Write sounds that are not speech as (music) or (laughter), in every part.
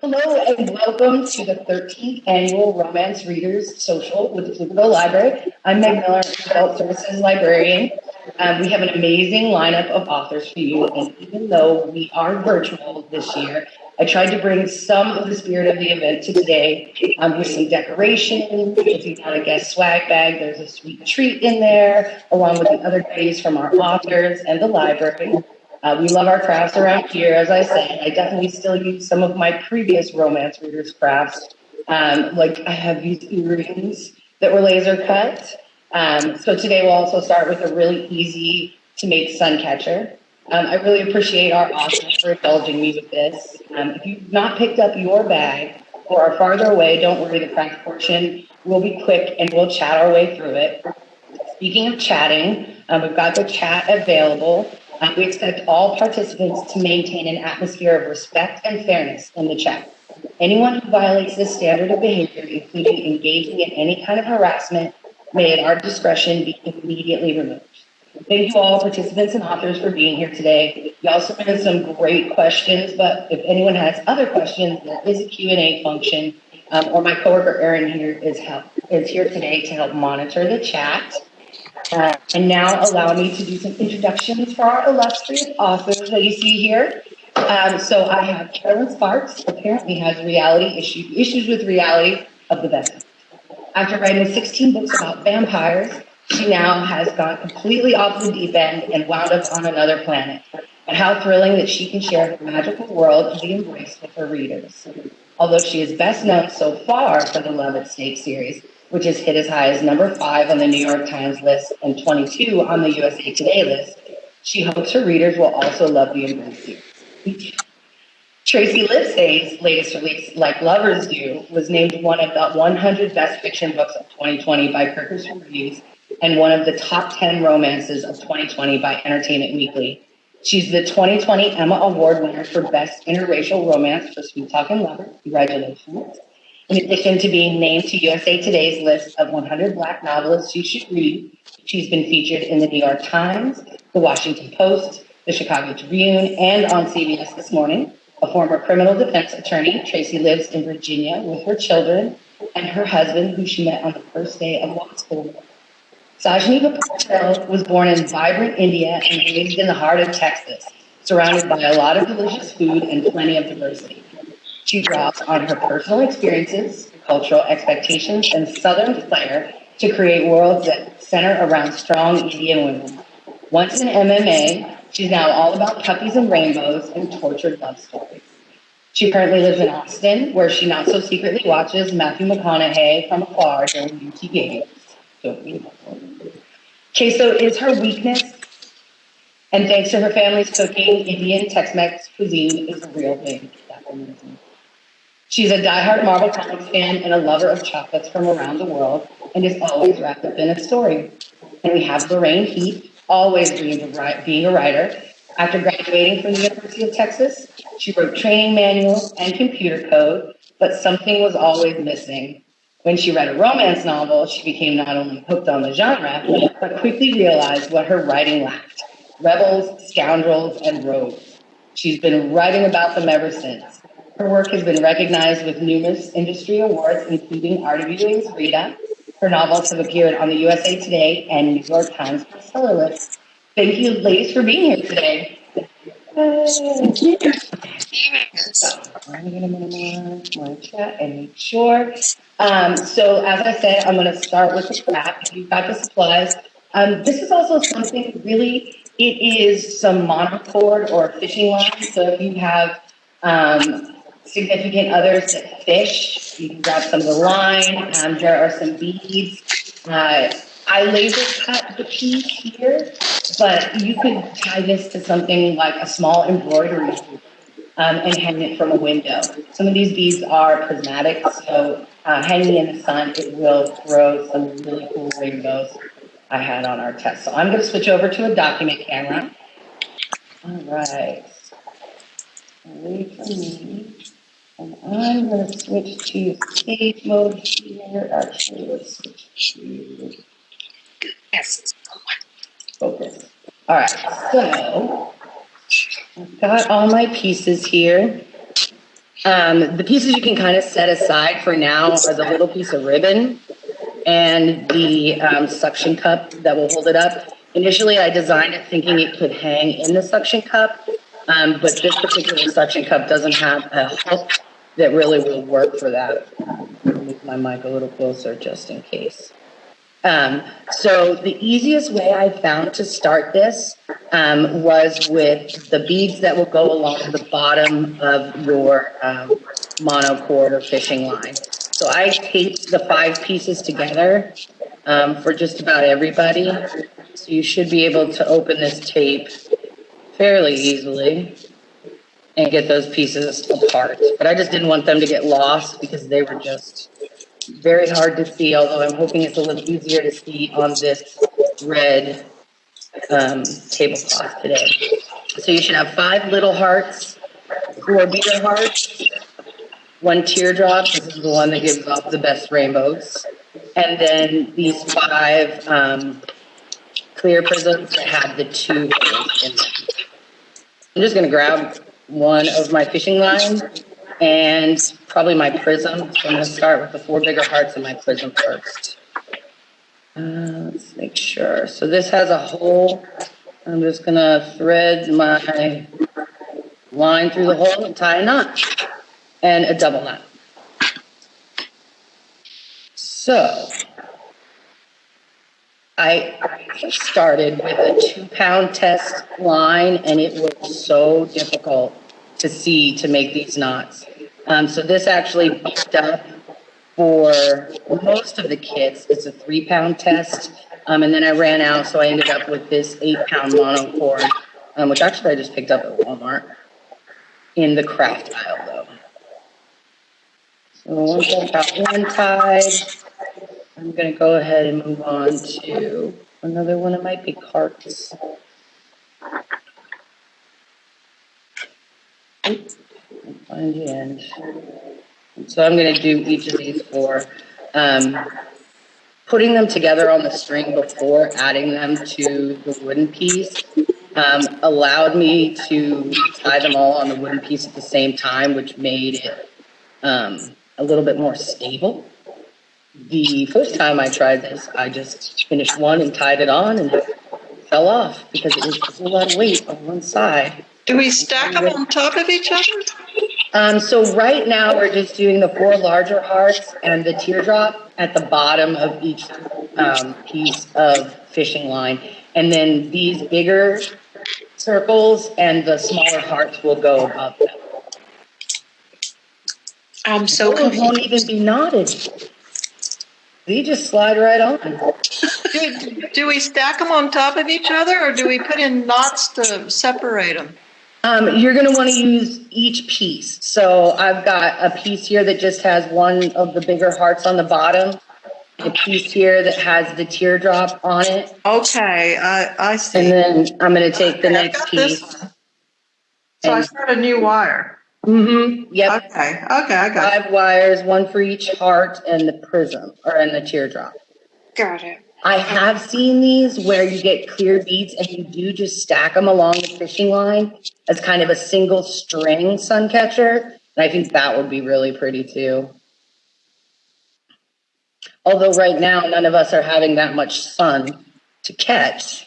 Hello and welcome to the 13th annual Romance Readers Social with the Pflugerville Library. I'm Meg Miller, Adult Services Librarian. Um, we have an amazing lineup of authors for you, and even though we are virtual this year, I tried to bring some of the spirit of the event to today um, with some decorations. If you got a guest swag bag, there's a sweet treat in there, along with the other goodies from our authors and the library. Uh, we love our crafts around here, as I said. I definitely still use some of my previous romance readers' crafts. Um, like I have these earrings that were laser cut. Um, so today we'll also start with a really easy to make sun catcher. Um, I really appreciate our authors for indulging me with this. Um, if you've not picked up your bag or are farther away, don't worry, the craft portion will be quick and we'll chat our way through it. Speaking of chatting, um, we've got the chat available. Uh, we expect all participants to maintain an atmosphere of respect and fairness in the chat. Anyone who violates this standard of behavior, including engaging in any kind of harassment, may at our discretion be immediately removed. Thank you all participants and authors for being here today. Y'all submitted some great questions, but if anyone has other questions, there is a Q&A function, um, or my coworker Erin here is, help, is here today to help monitor the chat. Uh, and now allow me to do some introductions for our illustrious authors that you see here. Um, so I have Kerrelyn Sparks, apparently has reality issue, issues with reality of the best. After writing 16 books about vampires, she now has gone completely off the deep end and wound up on another planet. And how thrilling that she can share her magical world of the embrace with her readers. Although she is best known so far for the Love at Stake series, which has hit as high as number five on the New York Times list and 22 on the USA Today list. She hopes her readers will also love the Embrace. Tracey Livesay's latest release, Like Lovers Do, was named one of the 100 best fiction books of 2020 by Kirkus Reviews and one of the top 10 romances of 2020 by Entertainment Weekly. She's the 2020 Emma Award winner for Best Interracial Romance for Sweet Talking Lover. Congratulations. In addition to being named to USA Today's list of 100 Black novelists you should read, she's been featured in the New York Times, the Washington Post, the Chicago Tribune, and on CBS This Morning. A former criminal defense attorney, Tracey lives in Virginia with her children and her husband, who she met on the first day of law school. Sajni Patel was born in vibrant India and raised in the heart of Texas, surrounded by a lot of delicious food and plenty of diversity. She draws on her personal experiences, cultural expectations, and Southern flair to create worlds that center around strong Indian women. Once in MMA, she's now all about puppies and rainbows and tortured love stories. She currently lives in Austin, where she not so secretly watches Matthew McConaughey from afar during UT games. Queso is her weakness, and thanks to her family's cooking, Indian Tex-Mex cuisine is a real thing. She's a diehard Marvel Comics fan and a lover of chocolates from around the world and is always wrapped up in a story. And we have Lorraine Heath, always dreamed of being a writer. After graduating from the University of Texas, she wrote training manuals and computer code, but something was always missing. When she read a romance novel, she became not only hooked on the genre, but quickly realized what her writing lacked rebels, scoundrels, and rogues. She's been writing about them ever since. Her work has been recognized with numerous industry awards, including RWA's Rita. Her novels have appeared on the USA Today and New York Times bestseller list. Thank you, ladies, for being here today. Thank you. So, I'm going to minimize my chat and make sure. Um, so, as I said, I'm going to start with the craft. You've got the supplies. Um, this is also something really, it is some monocord or fishing line. So, if you have um, significant others that fish. You can grab some of the line. Um, there are some beads. Uh, I laser cut the piece here, but you could tie this to something like a small embroidery um, and hang it from a window. Some of these beads are prismatic, so uh, hanging in the sun, it will throw some really cool rainbows I had on our test. So I'm going to switch over to a document camera. All right. Wait for me. And I'm going to switch to stage mode here. Actually, let's switch to focus. All right, so I've got all my pieces here. Um, the pieces you can kind of set aside for now are the little piece of ribbon and the um, suction cup that will hold it up. Initially, I designed it thinking it could hang in the suction cup, um, but this particular suction cup doesn't have a hook that really will work for that. Move my mic a little closer just in case. Um, so the easiest way I found to start this um, was with the beads that will go along the bottom of your um, monocord or fishing line. So I taped the five pieces together um, for just about everybody. So you should be able to open this tape fairly easily and get those pieces apart. But I just didn't want them to get lost because they were just very hard to see, although I'm hoping it's a little easier to see on this red um, tablecloth today. So you should have five little hearts, four bigger hearts, one teardrop, this is the one that gives off the best rainbows, and then these five um, clear prisms that have the two in them. I'm just gonna grab one of my fishing lines and probably my prism. So I'm gonna start with the four bigger hearts and my prism first. Uh, let's make sure. So this has a hole. I'm just gonna thread my line through the hole and tie a knot and a double knot. So I started with a two pound test line and it was so difficult to see to make these knots. Um, so this actually bumped up for most of the kits. It's a three pound test. Um, and then I ran out, so I ended up with this eight pound monocord, um, which actually I just picked up at Walmart in the craft aisle though. So once I've got one tied, I'm gonna go ahead and move on to another one It might be carts. Find the end. So I'm gonna do each of these four. Um, putting them together on the string before adding them to the wooden piece um, allowed me to tie them all on the wooden piece at the same time, which made it um, a little bit more stable. The first time I tried this, I just finished one and tied it on and it fell off because it was a lot of weight on one side. Do we stack them on top of each other? Um, so right now we're just doing the four larger hearts and the teardrop at the bottom of each um, piece of fishing line. And then these bigger circles and the smaller hearts will go above them. I'm so it won't even be knotted. They just slide right on. Do, do we stack them on top of each other or do we put in knots to separate them? Um, you're gonna wanna use each piece. So I've got a piece here that just has one of the bigger hearts on the bottom. A piece here that has the teardrop on it. Okay, I, I see. And then I'm gonna take the Okay, I've next piece. So I start a new wire. Mm-hmm, yep. Okay, okay, I got it. Five wires, one for each heart and the prism, or and the teardrop. Got it. I have seen these where you get clear beads and you do just stack them along the fishing line as kind of a single string sun catcher. And I think that would be really pretty too. Although right now, none of us are having that much sun to catch.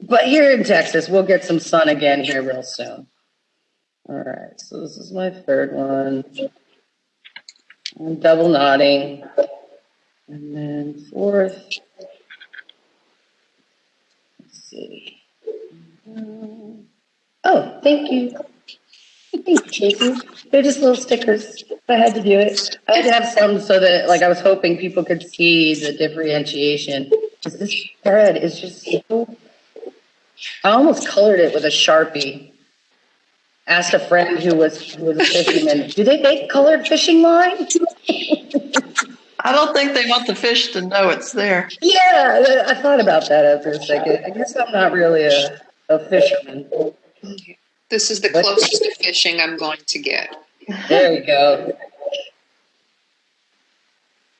But here in Texas, we'll get some sun again here real soon. All right, so this is my third one. I'm double knotting. And then fourth. Let's see. Oh, thank you. Thank you, Tracey. They're just little stickers. I had to do it. I had to have some so that, like, I was hoping people could see the differentiation. This thread is just so. I almost colored it with a sharpie. Asked a friend who was who was a fisherman, do they make colored fishing line? I don't think they want the fish to know it's there. Yeah, I thought about that after a second. I guess I'm not really a, a fisherman. This is the What? closest to fishing I'm going to get. There you go.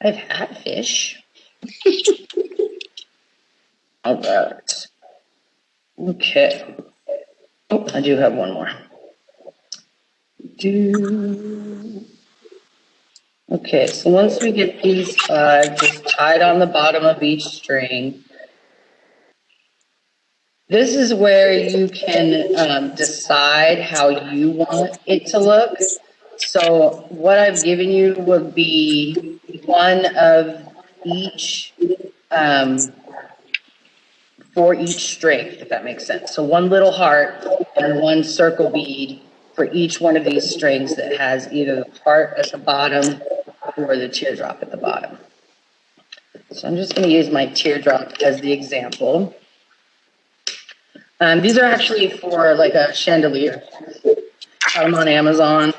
I've had fish. All right. Okay. Oh, I do have one more. Do. Okay, so once we get these five just tied on the bottom of each string, this is where you can um, decide how you want it to look. So what I've given you would be one of each um, for each string, if that makes sense. So one little heart and one circle bead for each one of these strings that has either the heart at the bottom or the teardrop at the bottom. So I'm just going to use my teardrop as the example. Um, these are actually for like a chandelier. Got them on Amazon.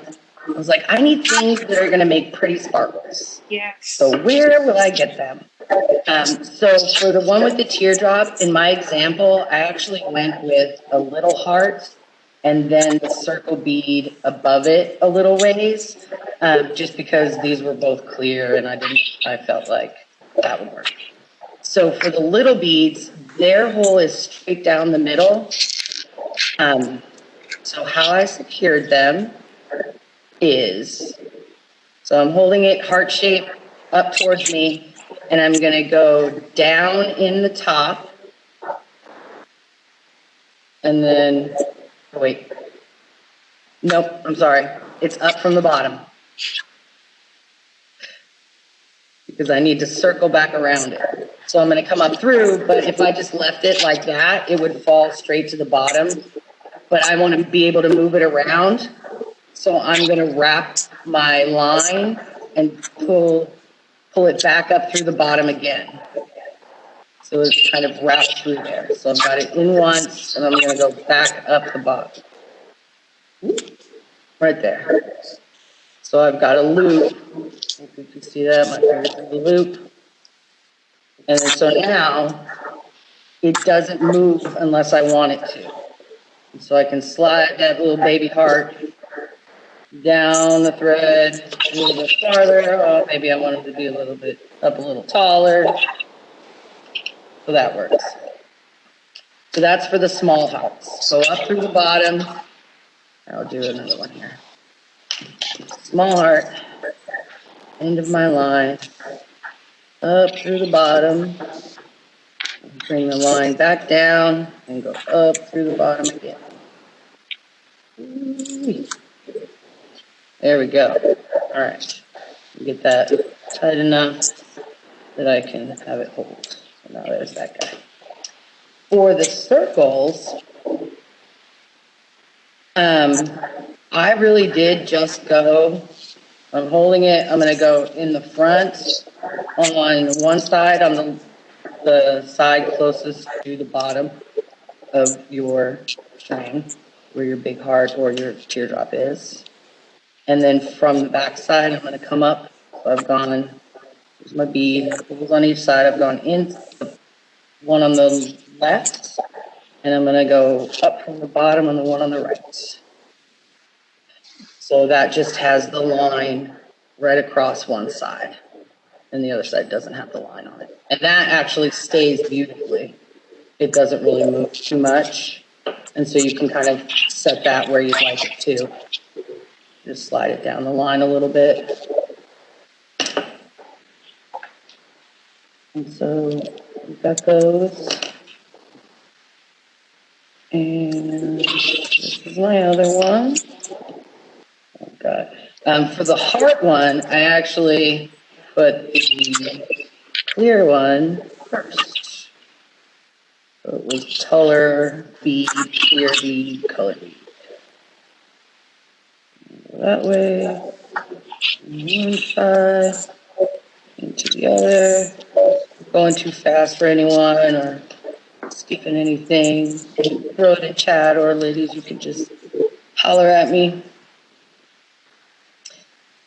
I was like, I need things that are going to make pretty sparkles. Yes. So where will I get them? Um, so for the one with the teardrop, in my example, I actually went with a little heart and then the circle bead above it a little ways, um, just because these were both clear and I didn't, I felt like that would work. So for the little beads, their hole is straight down the middle. Um, so how I secured them is, so I'm holding it heart shape up towards me and I'm gonna go down in the top. And then, oh, wait. Nope, I'm sorry. It's up from the bottom. Because I need to circle back around it. So I'm gonna come up through, but if I just left it like that, it would fall straight to the bottom. But I wanna be able to move it around. So I'm gonna wrap my line and pull, pull it back up through the bottom again. So it's kind of wrapped through there. So I've got it in once and I'm gonna go back up the bottom. Right there. So I've got a loop. If you can see that, my finger's in the loop. And so now it doesn't move unless I want it to. And so I can slide that little baby heart down the thread a little bit farther. Oh, maybe I want it to be a little bit up a little taller. So that works. So that's for the small hearts. So up through the bottom. I'll do another one here. Small heart, end of my line, up through the bottom. Bring the line back down and go up through the bottom again. There we go. All right. Get that tight enough that I can have it hold. Now there's that guy. For the circles, um, I really did just go, I'm holding it, I'm gonna go in the front on one side, on the, the side closest to the bottom of your string, where your big heart or your teardrop is. And then from the back side, I'm gonna come up, so I've gone, here's my bead, holes on each side, I've gone in, one on the left, and I'm gonna go up from the bottom on the one on the right. So that just has the line right across one side, and the other side doesn't have the line on it. And that actually stays beautifully. It doesn't really move too much, and so you can kind of set that where you'd like it to. Just slide it down the line a little bit. And so we've got those. And this is my other one. Oh God. Um, for the heart one, I actually put the clear one first. So it was color bead, clear bead, color bead. That way, one side, into the other. Going too fast for anyone or skipping anything, throw it in chat or ladies, you can just holler at me.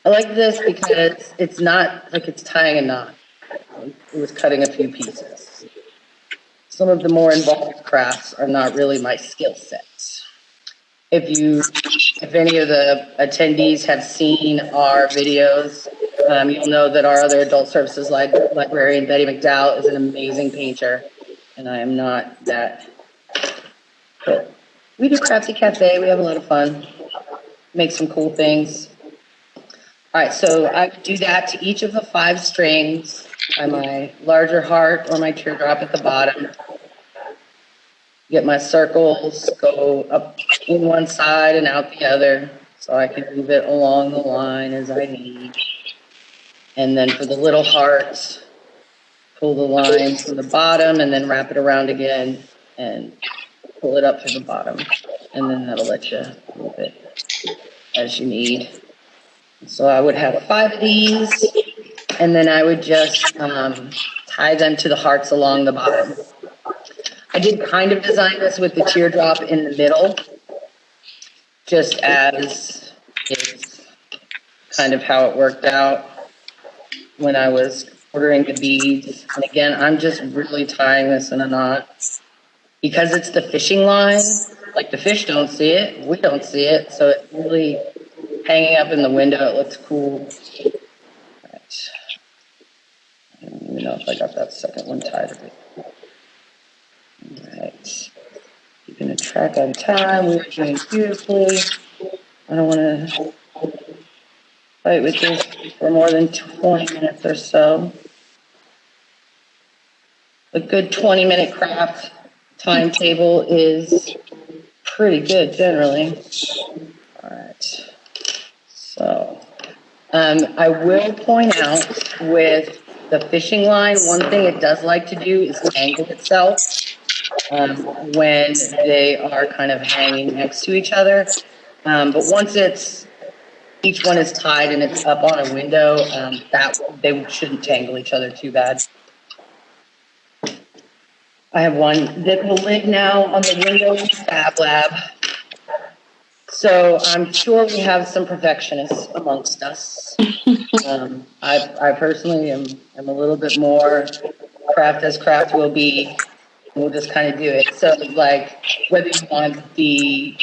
I like this because it's not like it's tying a knot. It was cutting a few pieces. Some of the more involved crafts are not really my skill sets. If you, if any of the attendees have seen our videos, um, you'll know that our other adult services li- librarian, Betty McDowell, is an amazing painter and I am not that. But we do Crafty Cafe. We have a lot of fun. make some cool things. All right, so I do that to each of the five strings by my larger heart or my teardrop at the bottom. Get my circles, go up in one side and out the other, so I can move it along the line as I need. And then for the little hearts, pull the line from the bottom and then wrap it around again and pull it up to the bottom. And then that'll let you move it as you need. So I would have five of these, and then I would just um, tie them to the hearts along the bottom. I did kind of design this with the teardrop in the middle, just as it's kind of how it worked out when I was ordering the beads. And again, I'm just really tying this in a knot because it's the fishing line. Like the fish don't see it, we don't see it, so it really hanging up in the window. It looks cool. Right. I don't even know if I got that second one tied. All right. Keeping a track on time. We are doing beautifully. I don't want to fight with this for more than 20 minutes or so. A good 20 minute craft timetable is pretty good generally. All right. So, um, I will point out with the fishing line, one thing it does like to do is tangle itself um, when they are kind of hanging next to each other. Um, but once it's each one is tied and it's up on a window, um, that they shouldn't tangle each other too bad. I have one that will live now on the window in Fab Lab. So I'm sure we have some perfectionists amongst us. Um, I, I personally am, am a little bit more craft as craft will be. We'll just kind of do it. So like whether you want the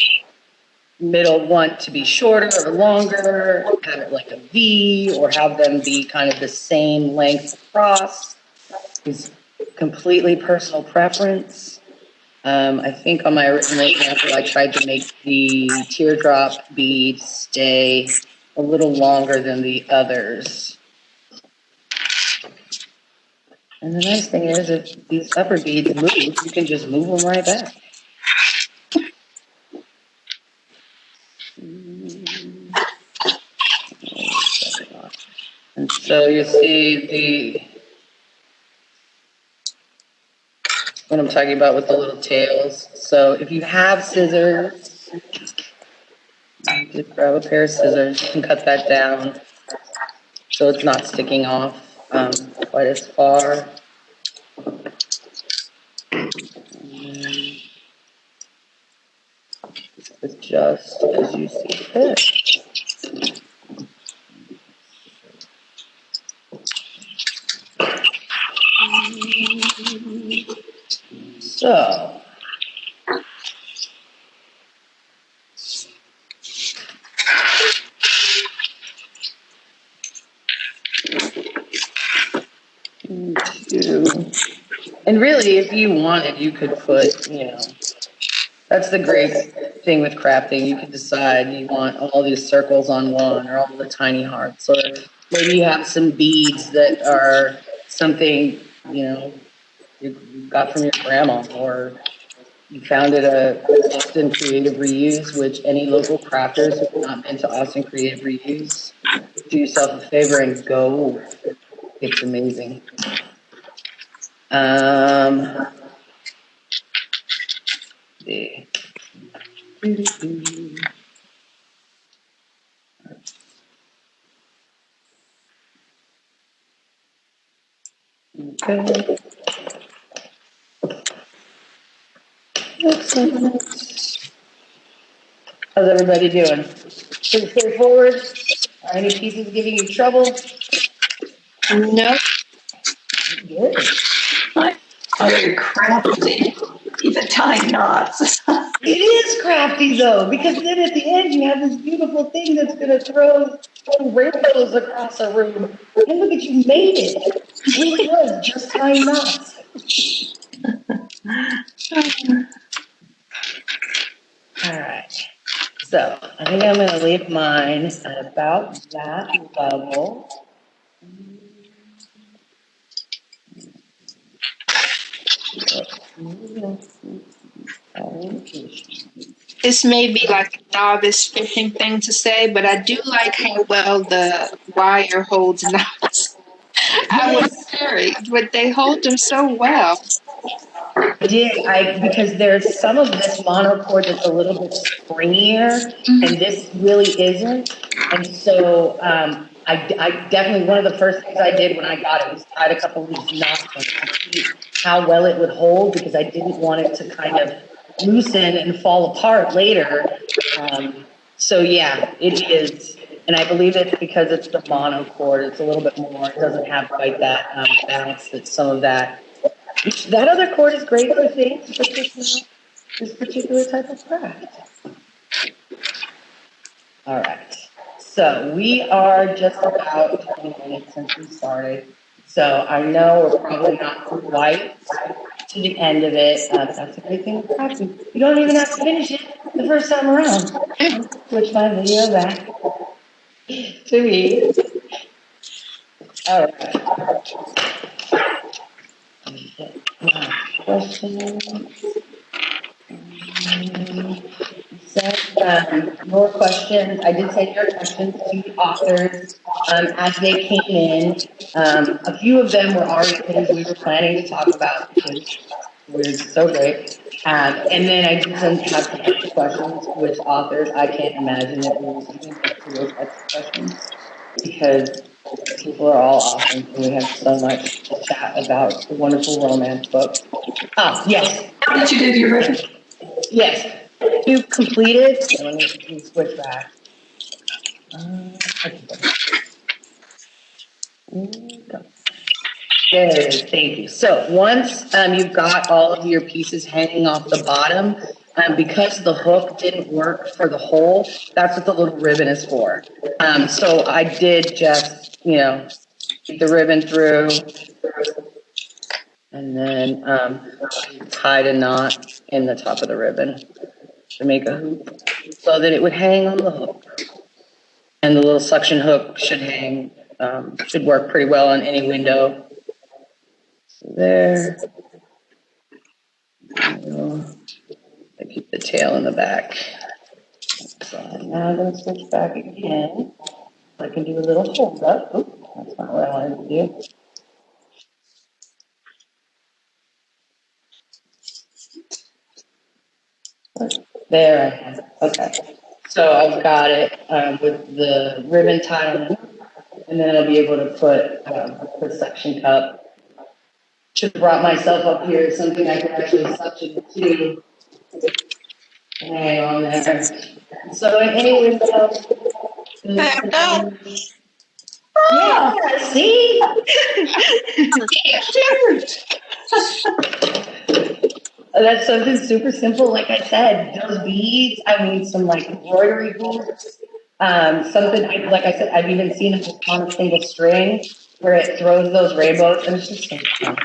middle one to be shorter or longer, have it like a V, or have them be kind of the same length across is completely personal preference. Um, I think on my original example, I tried to make the teardrop bead stay a little longer than the others. And the nice thing is, if these upper beads move, you can just move them right back. And so you see the what I'm talking about with the little tails. So if you have scissors, just grab a pair of scissors. Can cut that down so it's not sticking off um, quite as far. And Adjust as you see fit. So. Two. And really, if you wanted, you could put, you know, that's the great thing with crafting. You can decide you want all these circles on one or all the tiny hearts, or maybe you have some beads that are something, you know, you got from your grandma, or you found at a Austin Creative Reuse, which any local crafters who have not been to Austin Creative Reuse, do yourself a favor and go. It's amazing. Um, the, okay. Excellent. How's everybody doing? Pretty straightforward? Are any pieces giving you trouble? No, Good. Very crafty, even tying knots. (laughs) It is crafty though, because then at the end you have this beautiful thing that's gonna throw, throw rainbows across a room. And look at you made it. It really was just tying knots. All right. So I think I'm gonna leave mine at about that level. This may be like a novice fishing thing to say, but I do like how well the wire holds knots. I was worried, but they hold them so well. Did, I, because there's some of this monocord that's a little bit springier, and this really isn't. And so, um, I, I definitely, one of the first things I did when I got it was tied a couple of these knots on it to see how well it would hold, because I didn't want it to kind of loosen and fall apart later. Um, so yeah, it is, and I believe it's because it's the monocord, it's a little bit more, it doesn't have quite that, um, bounce that some of that that other cord is great for things, but this this particular type of craft. All right, so we are just about twenty minutes since we started. So I know we're probably not quite to the end of it. Uh, that's a great thing with crafting. You don't even have to finish it the first time around. Switch my video back to me. All right. Questions? So, um, more questions, I did send your questions to the authors, um, as they came in. Um, a few of them were already things we were planning to talk about, which weird, so great. Um, and then I did send have questions, with authors, I can't imagine that we will even get to those extra questions. Because people are all awesome, and we have so much to chat about the wonderful romance books. Ah, yes, did you do your ribbon? yes, you completed, so let me let me switch back. Uh, okay. There it is, thank you. So once, um, you've got all of your pieces hanging off the bottom, um, because the hook didn't work for the hole, that's what the little ribbon is for. Um, so I did just, you know, the ribbon through. And then, um, tied a knot in the top of the ribbon to make a hoop so that it would hang on the hook. And the little suction hook should hang, um, should work pretty well on any window. There. I keep the tail in the back. So now I'm gonna switch back again. I can do a little hold up. Oop, that's not what I wanted to do. There I. Okay. So I've got it um, with the ribbon tied on it, and then I'll be able to put um, the suction cup. Should have brought myself up here, something I can actually suction to. Hang on there. So any window. Yeah, see? (laughs) (laughs) (laughs) That's something super simple, like I said, those beads, I mean, some like embroidery beads. Um, something, I, like I said, I've even seen it on a single string where it throws those rainbows and it's just so fun.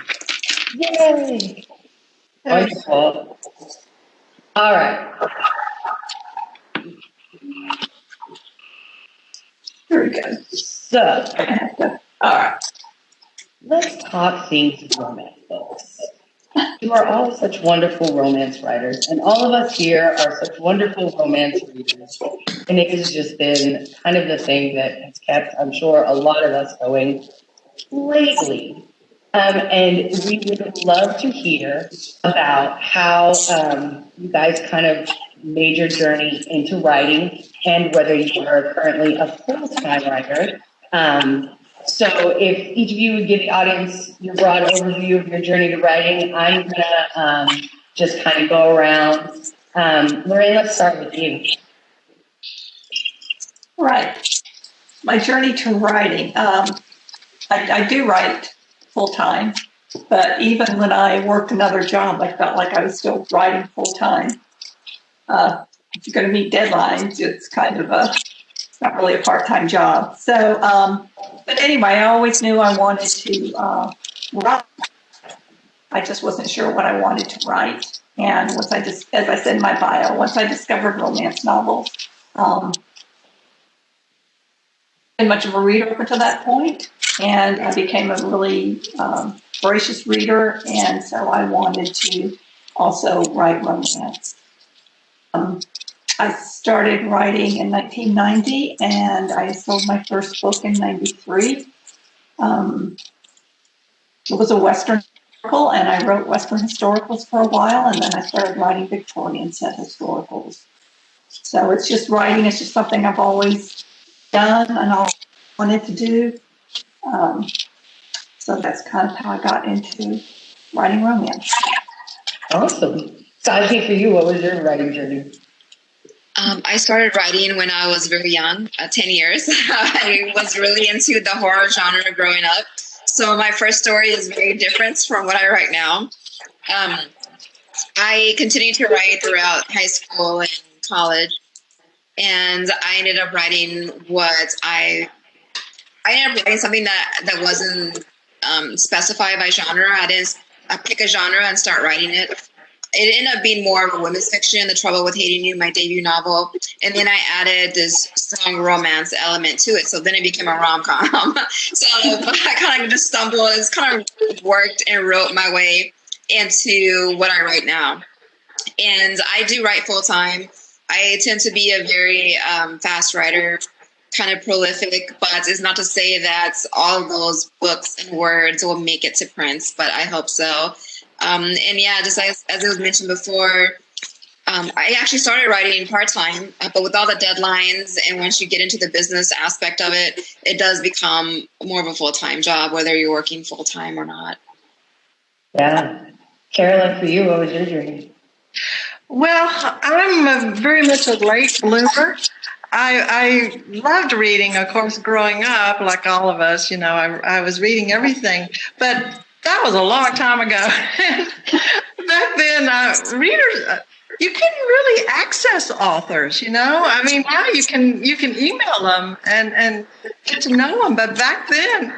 Yay! Wonderful. All right, Very good. so All right. let's talk of romance books. You are all such wonderful romance writers, and all of us here are such wonderful romance readers. And it has just been kind of the thing that has kept, I'm sure, a lot of us going lately. Um, and we would love to hear about how um, you guys kind of made your journey into writing and whether you are currently a full-time writer. Um, so if each of you would give the audience your broad overview of your journey to writing, I'm gonna um, just kind of go around. Um, Lorraine, let's start with you. Right. My journey to writing. Um, I, I do write full time, but even when I worked another job, I felt like I was still writing full time. Uh, if you're going to meet deadlines, it's kind of a not really a part time job. So, um, but anyway, I always knew I wanted to uh, write. I just wasn't sure what I wanted to write. And once I just, as I said in my bio, once I discovered romance novels, Um, been much of a reader up until that point, and I became a really um, voracious reader, and so I wanted to also write romance. Um, I started writing in 1990, and I sold my first book in '93. Um, it was a Western historical, and I wrote Western historicals for a while, and then I started writing Victorian set historicals. So it's just writing, it's just something I've always done and always wanted to do. Um, so that's kind of how I got into writing romance. Awesome. So I think for you, what was your writing journey? Um, I started writing when I was very young, uh, 10 years. (laughs) I was really into the horror genre growing up. So my first story is very different from what I write now. Um, I continued to write throughout high school and college, and I ended up writing what I I ended up writing something that that wasn't um, specified by genre. I didn't I pick a genre and start writing it. It ended up being more of a women's fiction, The Trouble with Hating You, my debut novel. And then I added this strong romance element to it. So then it became a rom com. (laughs) so I kind of just stumbled, it's kind of worked and wrote my way into what I write now. And I do write full time. I tend to be a very um, fast writer, kind of prolific, but it's not to say that all those books and words will make it to print, but I hope so. Um, and yeah, just as, as it was mentioned before, um, I actually started writing part time, uh, but with all the deadlines and once you get into the business aspect of it, it does become more of a full time job, whether you're working full time or not. Yeah. Kerrelyn, for you, what was your journey? Well, I'm a, very much a late bloomer. I, I loved reading, of course, growing up, like all of us, you know, I, I was reading everything. But that was a long time ago. (laughs) Back then, uh, readers, uh, you couldn't really access authors, you know. I mean, now you can you can email them and and get to know them, but back then,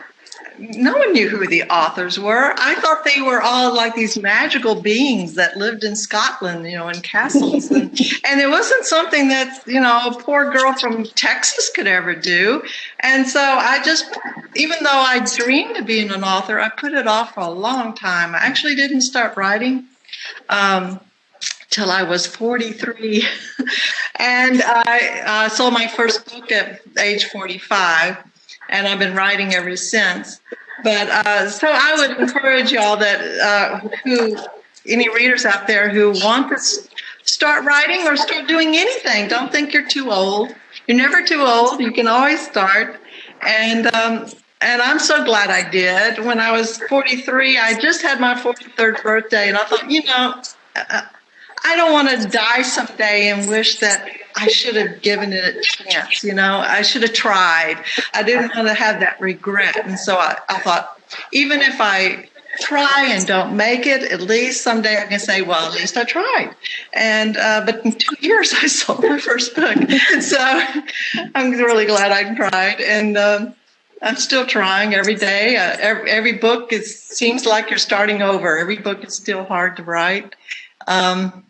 no one knew who the authors were. I thought they were all like these magical beings that lived in Scotland, you know, in castles. and, (laughs) and it wasn't something that, you know, a poor girl from Texas could ever do. And so I just, even though I dreamed of being an author, I put it off for a long time. I actually didn't start writing. Um, till I was 43. (laughs) and I uh, sold my first book at age 45 and I've been writing ever since. But uh, so I would encourage y'all that uh, who any readers out there who want to start writing or start doing anything, don't think you're too old. You're never too old. You can always start. And um, and I'm so glad I did. When I was 43, I just had my 43rd birthday, and I thought, you know, uh, I don't want to die someday and wish that I should have given it a chance. You know, I should have tried. I didn't want to have that regret. And so I, I thought, even if I try and don't make it, at least someday I can say, well, at least I tried. And uh, but in two years I (laughs) sold my first book, (laughs) so I'm really glad I tried. And um, I'm still trying every day. Uh, every, every book is seems like you're starting over. Every book is still hard to write. Um,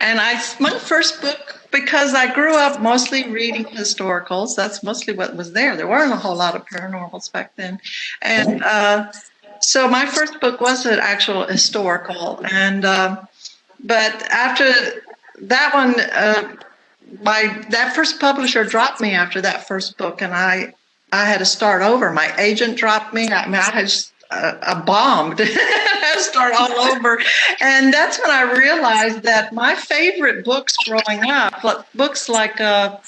and I, my first book, because I grew up mostly reading historicals, that's mostly what was there. There weren't a whole lot of paranormals back then. And uh, so my first book was an actual historical. And, uh, but after that one, uh, my, that first publisher dropped me after that first book and I, I had to start over. My agent dropped me. I mean, I had a, bombed, (laughs) start all over. And that's when I realized that my favorite books growing up, books like uh,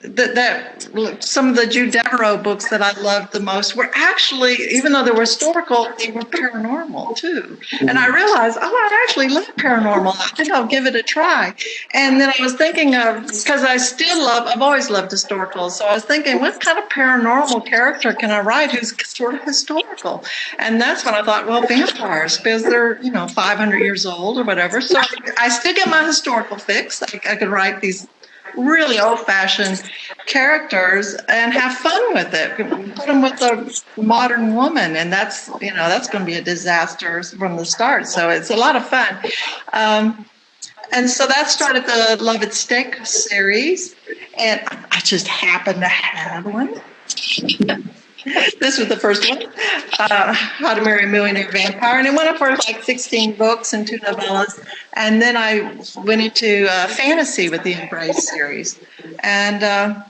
that, that some of the Jude Deveraux books that I loved the most were actually, even though they were historical, they were paranormal too. And I realized, oh, I actually love paranormal. I think I'll give it a try. And then I was thinking of, because I still love, I've always loved historical. So I was thinking, what kind of paranormal character can I write who's sort of historical? And that's when I thought, well, vampires, because they're, you know, 500 years old or whatever. So I still get my historical fix. I, I could write these really old-fashioned characters and have fun with it. Put them with a modern woman, and that's you know that's going to be a disaster from the start. So it's a lot of fun. Um, And so that started the Love at Stake series. And I just happened to have one. This was the first one uh, How to Marry a Millionaire Vampire. And it went up for like 16 books and two novellas. And then I went into uh, fantasy with the Embrace series. And uh,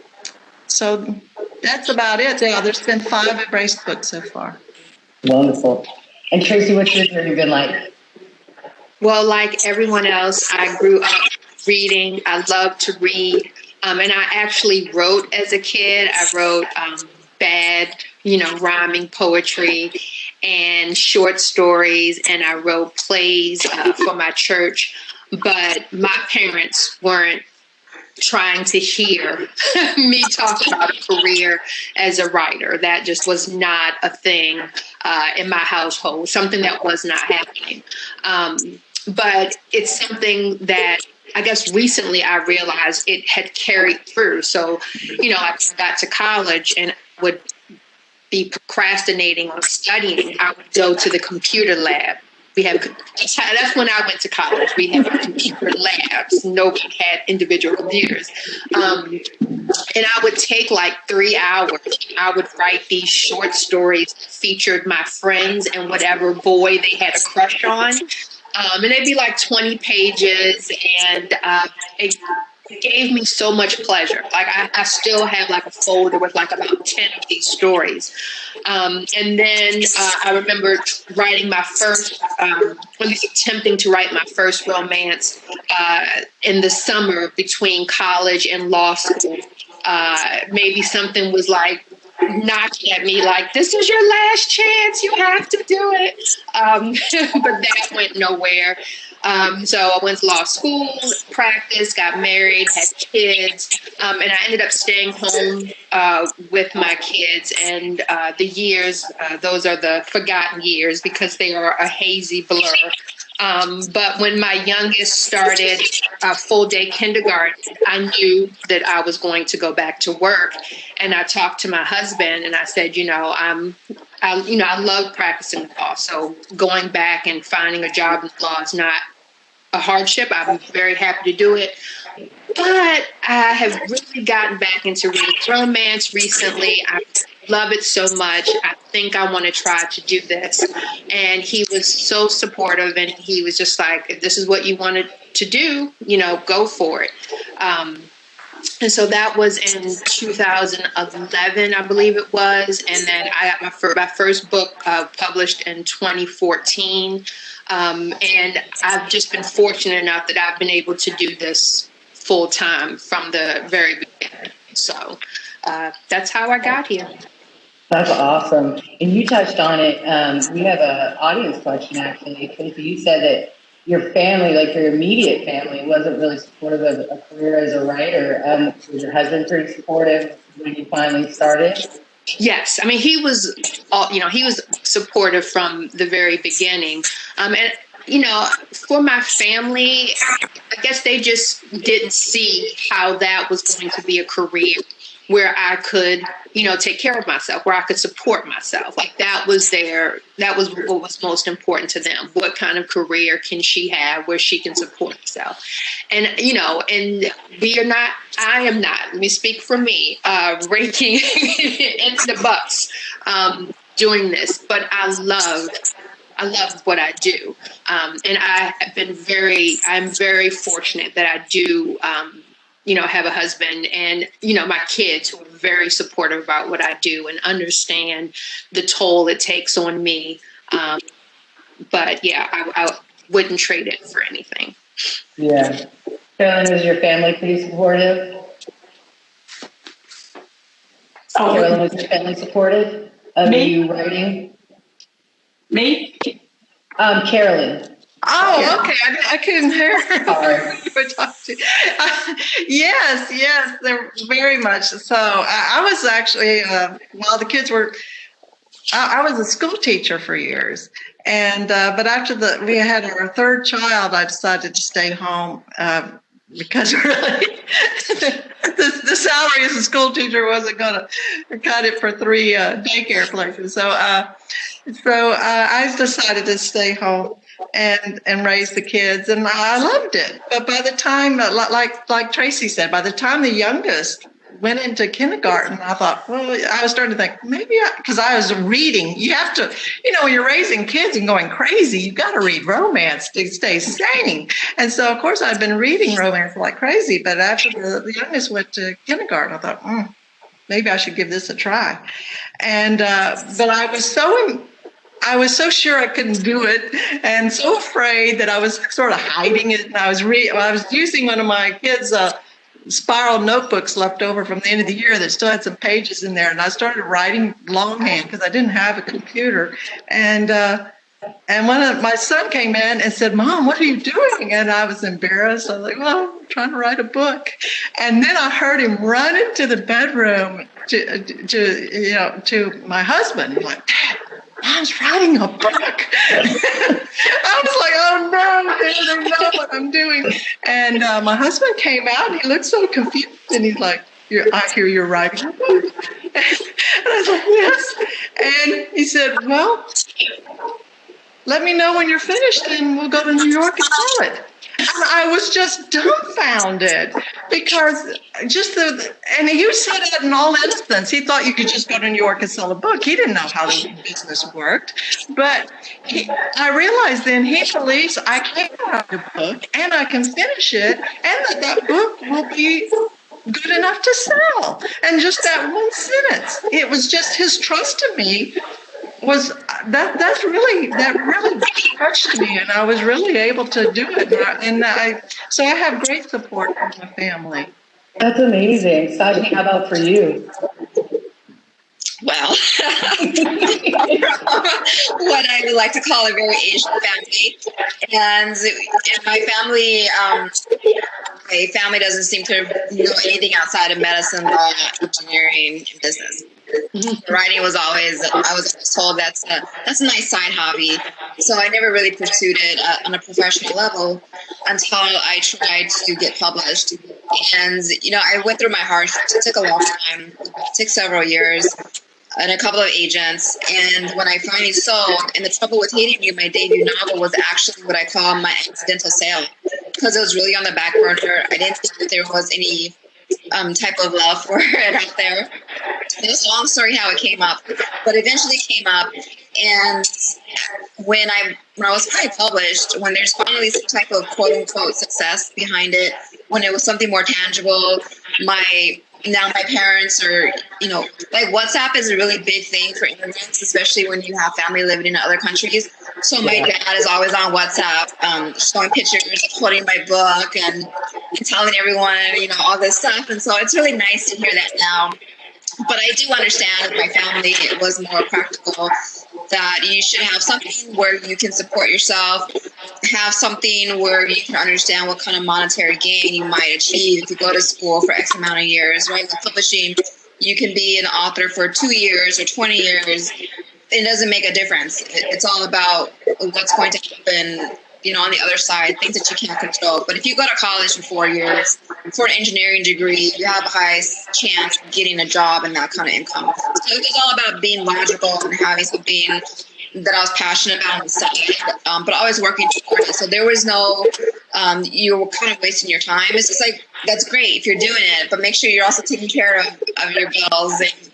so that's about it. Yeah, there's been five Embrace books so far. Wonderful. And Tracey, what's your journey been like? Well, like everyone else, I grew up reading. I love to read. Um, and I actually wrote as a kid. I wrote um, bad, you know, rhyming poetry and short stories, and I wrote plays uh, for my church. But my parents weren't trying to hear (laughs) me talk about a career as a writer. That just was not a thing uh, in my household, something that was not happening. Um, but it's something that I guess recently I realized it had carried through. So, you know, I got to college and would be procrastinating on studying. I would go to the computer lab. We have that's when I went to college. We had computer labs. Nobody had individual computers, um, and I would take like three hours. I would write these short stories featured my friends and whatever boy they had a crush on. Um, and they'd be like 20 pages, and uh, it gave me so much pleasure. Like I, I, still have like a folder with like about 10 of these stories. Um, and then uh, I remember writing my first, um, at least attempting to write my first romance uh, in the summer between college and law school. Uh, maybe something was like knocking at me like, this is your last chance. You have to do it. Um, (laughs) but that went nowhere. Um, so I went to law school, practiced, got married, had kids, um, and I ended up staying home uh, with my kids. And uh, the years, uh, those are the forgotten years because they are a hazy blur. Um, but when my youngest started uh, full day kindergarten, I knew that I was going to go back to work. And I talked to my husband and I said, you know, I'm, I, you know, I love practicing law. So going back and finding a job in law is not a hardship. I'm very happy to do it. But I have really gotten back into romance recently. I love it so much. I think I want to try to do this. And he was so supportive and he was just like, if this is what you wanted to do, you know, go for it. Um, and so that was in 2011, I believe it was. And then I got my, fir- my first book uh, published in 2014. Um, and I've just been fortunate enough that I've been able to do this full time from the very beginning. So uh, that's how I got here. That's awesome. And you touched on it. Um, we have an audience question actually. Tracey, you said that your family, like your immediate family, wasn't really supportive of a career as a writer. Um, was your husband pretty supportive when you finally started? Yes, I mean he was, all, you know, he was supportive from the very beginning, um, and you know, for my family, I guess they just didn't see how that was going to be a career where I could, you know, take care of myself, where I could support myself. Like that was their, that was what was most important to them. What kind of career can she have where she can support herself? And, you know, and we are not, I am not, let me speak for me, uh, raking (laughs) in the bucks um, doing this, but I love I love what I do. Um, and I have been very, I'm very fortunate that I do um, you know, have a husband and, you know, my kids who are very supportive about what I do and understand the toll it takes on me. Um, but yeah, I, I, wouldn't trade it for anything. Yeah. Kerrelyn, is your family pretty supportive? Oh, Kerrelyn, was your family supportive of me? you writing? Me? Um, Kerrelyn. Oh, okay. I, I couldn't hear (laughs) you were talking. Uh, yes, yes, they're very much so. I, I was actually uh, while the kids were. I, I, was a school teacher for years, and uh, but after the we had our third child, I decided to stay home uh, because (laughs) really the, the salary as a school teacher wasn't going to cut it for three uh, daycare places. So, uh, so uh, I decided to stay home and and raise the kids, and I loved it. But by the time, uh, like like Tracey said, by the time the youngest went into kindergarten, I thought, well, I was starting to think maybe because I, was reading. You have to, you know, when you're raising kids and going crazy, you've got to read romance to stay sane. And so, of course, I'd been reading romance like crazy. But after the, the youngest went to kindergarten, I thought, mm, maybe I should give this a try. And uh, but I was so I was so sure I couldn't do it, and so afraid that I was sort of hiding it. And I was re- I was using one of my kids' uh, spiral notebooks left over from the end of the year that still had some pages in there, and I started writing longhand because I didn't have a computer. And uh, and one of my son came in and said, "Mom, what are you doing?" And I was embarrassed. I was like, "Well, I'm trying to write a book." And then I heard him run into the bedroom to, to you know to my husband. I'm like, Dad, Mom's writing a book. (laughs) I was like, oh no, they don't know what I'm doing. And uh, my husband came out and he looked so confused and he's like, "You I hear you're writing a book. (laughs) And I was like, yes. And he said, well, let me know when you're finished and we'll go to New York and sell it. And I was just dumbfounded because just the, and he said it in all innocence. He thought you could just go to New York and sell a book. He didn't know how the business worked. But he, I realized then he believes I can write a book and I can finish it and that that book will be good enough to sell. And just that one sentence, it was just his trust in me was that that's really that really touched me and i was really able to do it and i so i have great support from my family That's amazing. Sajni, how about for you? Well, (laughs) what I would like to call a very Asian family, and in my family, um, my family doesn't seem to know anything outside of medicine, law, engineering, and business. Writing was always I was told that's a that's a nice side hobby, so I never really pursued it uh, on a professional level until I tried to get published. And you know, I went through my hardships. It took a long time. It took several years and a couple of agents. And when I finally sold, and the trouble with hating you, my debut novel was actually what I call my accidental sale because it was really on the back burner. I didn't think that there was any um, type of love for (laughs) it out there. It was a long story how it came up, but eventually came up. And when I when I was finally published, when there's finally some type of quote unquote success behind it, when it was something more tangible, my now my parents are you know like whatsapp is a really big thing for immigrants especially when you have family living in other countries. So my dad is always on whatsapp um, showing pictures quoting my book and, and telling everyone you know all this stuff. And so it's really nice to hear that now but I do understand that my family it was more practical that you should have something where you can support yourself, have something where you can understand what kind of monetary gain you might achieve if you go to school for X amount of years, right? With publishing, you can be an author for two years or 20 years. It doesn't make a difference. It's all about what's going to happen you know, on the other side, things that you can't control. But if you go to college for four years for an engineering degree, you have a high chance of getting a job and that kind of income. So it was all about being logical and having something that I was passionate about the side, um, but always working towards it. So there was no, um, you were kind of wasting your time. It's just like, that's great if you're doing it, but make sure you're also taking care of, of your bills and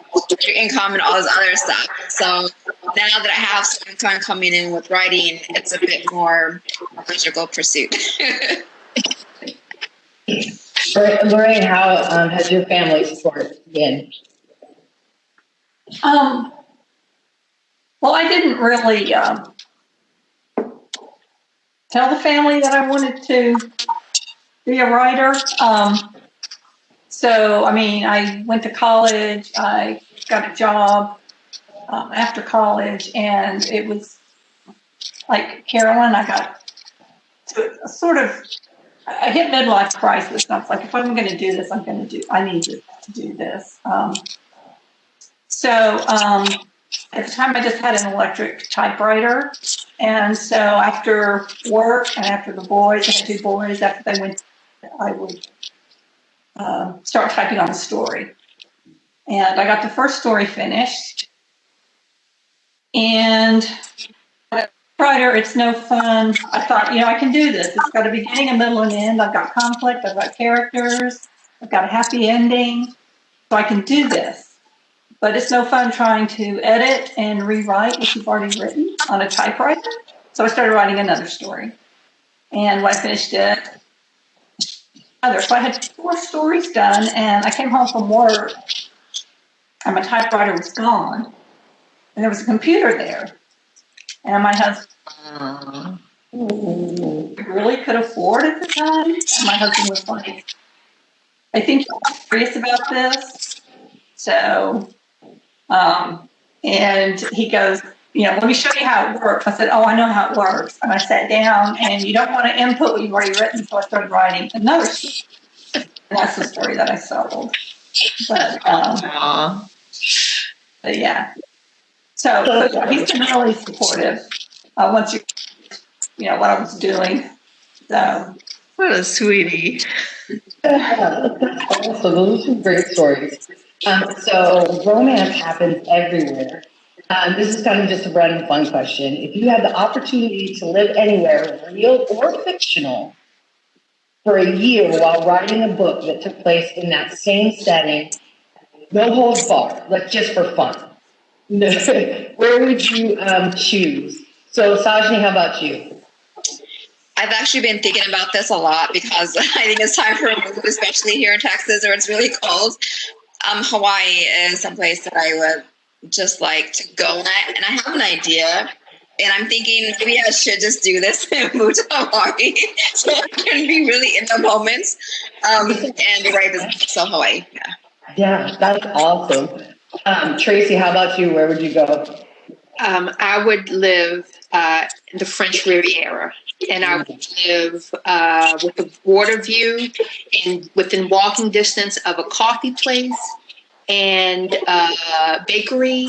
your income and all this other stuff. So now that I have some income coming in with writing, it's a bit more logical pursuit. (laughs) Lorraine, how um, has your family support been? Um, well, I didn't really um, tell the family that I wanted to be a writer. Um, so, I mean, I went to college, I got a job um, after college, and it was like Kerrelyn, I got to a sort of, I hit midlife crisis. And I was like, if I'm going to do this, I'm going to do, I need to, to do this. Um, so, um, at the time, I just had an electric typewriter. And so after work and after the boys, I had two boys, after they went, I would uh, start typing on the story. And I got the first story finished. And writer, it's no fun. I thought, you know, I can do this. It's got a beginning, a middle, and end. I've got conflict. I've got characters. I've got a happy ending. So I can do this. But it's no fun trying to edit and rewrite what you've already written on a typewriter. So I started writing another story. And when I finished it, other. So I had four stories done, and I came home from work, and my typewriter was gone, and there was a computer there. And my husband really could afford at the time. And my husband was like, I think you're serious about this. So, um, and he goes, you know, let me show you how it works. I said, oh, I know how it works. And I sat down and you don't want to input what you've already written. So I started writing another story. And that's the story that I sold. But, um. But yeah. So, so he's been really supportive. Uh, once you, you know, what I was doing. So, What a sweetie. (laughs) so those are great stories. Um, so romance happens everywhere. Um, this is kind of just a random fun question. If you had the opportunity to live anywhere, real or fictional, for a year while writing a book that took place in that same setting, no holds barred, like just for fun, (laughs) where would you um, choose? So Sajni, how about you? I've actually been thinking about this a lot because (laughs) I think it's time for a move, especially here in Texas where it's really cold. Um, Hawaii is someplace that I would just like to go at, and I have an idea. And I'm thinking maybe I should just do this (laughs) and move to Hawaii so I can be really in the moment um, and write this. So Hawaii, yeah. Yeah, that's awesome. Um, Tracey, how about you? Where would you go? Um, I would live uh, in the French Riviera, and I would live uh, with a water view and within walking distance of a coffee place and uh, bakery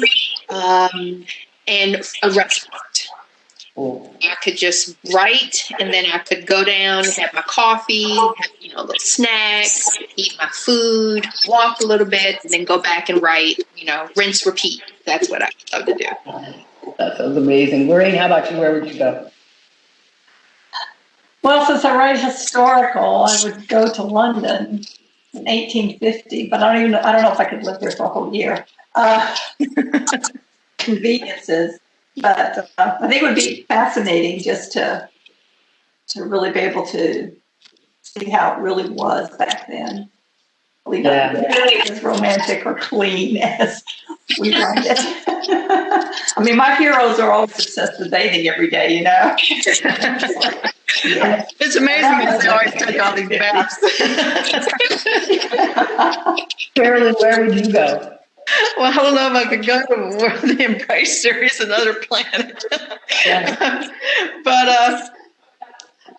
um, and a restaurant. Cool. I could just write, and then I could go down, have my coffee, have, you know, a little snack, eat my food, walk a little bit, and then go back and write. You know, rinse, repeat. That's what I love to do. That sounds amazing. Lorraine, how about you? Where would you go? well, since I write historical, I would go to London in 1850, but I don't even know, I don't know if I could live there for a whole year. Uh, (laughs) conveniences, but uh, I think it would be fascinating just to to really be able to see how it really was back then. Really not Yeah. as romantic or clean (laughs) as we write it. I mean, my heroes are always obsessed with bathing every day, you know. Yeah. (laughs) It's amazing that they always take all these baths. Carolyn, where would you go? (laughs) Well, I don't know if I could go to the (laughs) Embrace series, another planet. Yeah. (laughs) but, uh,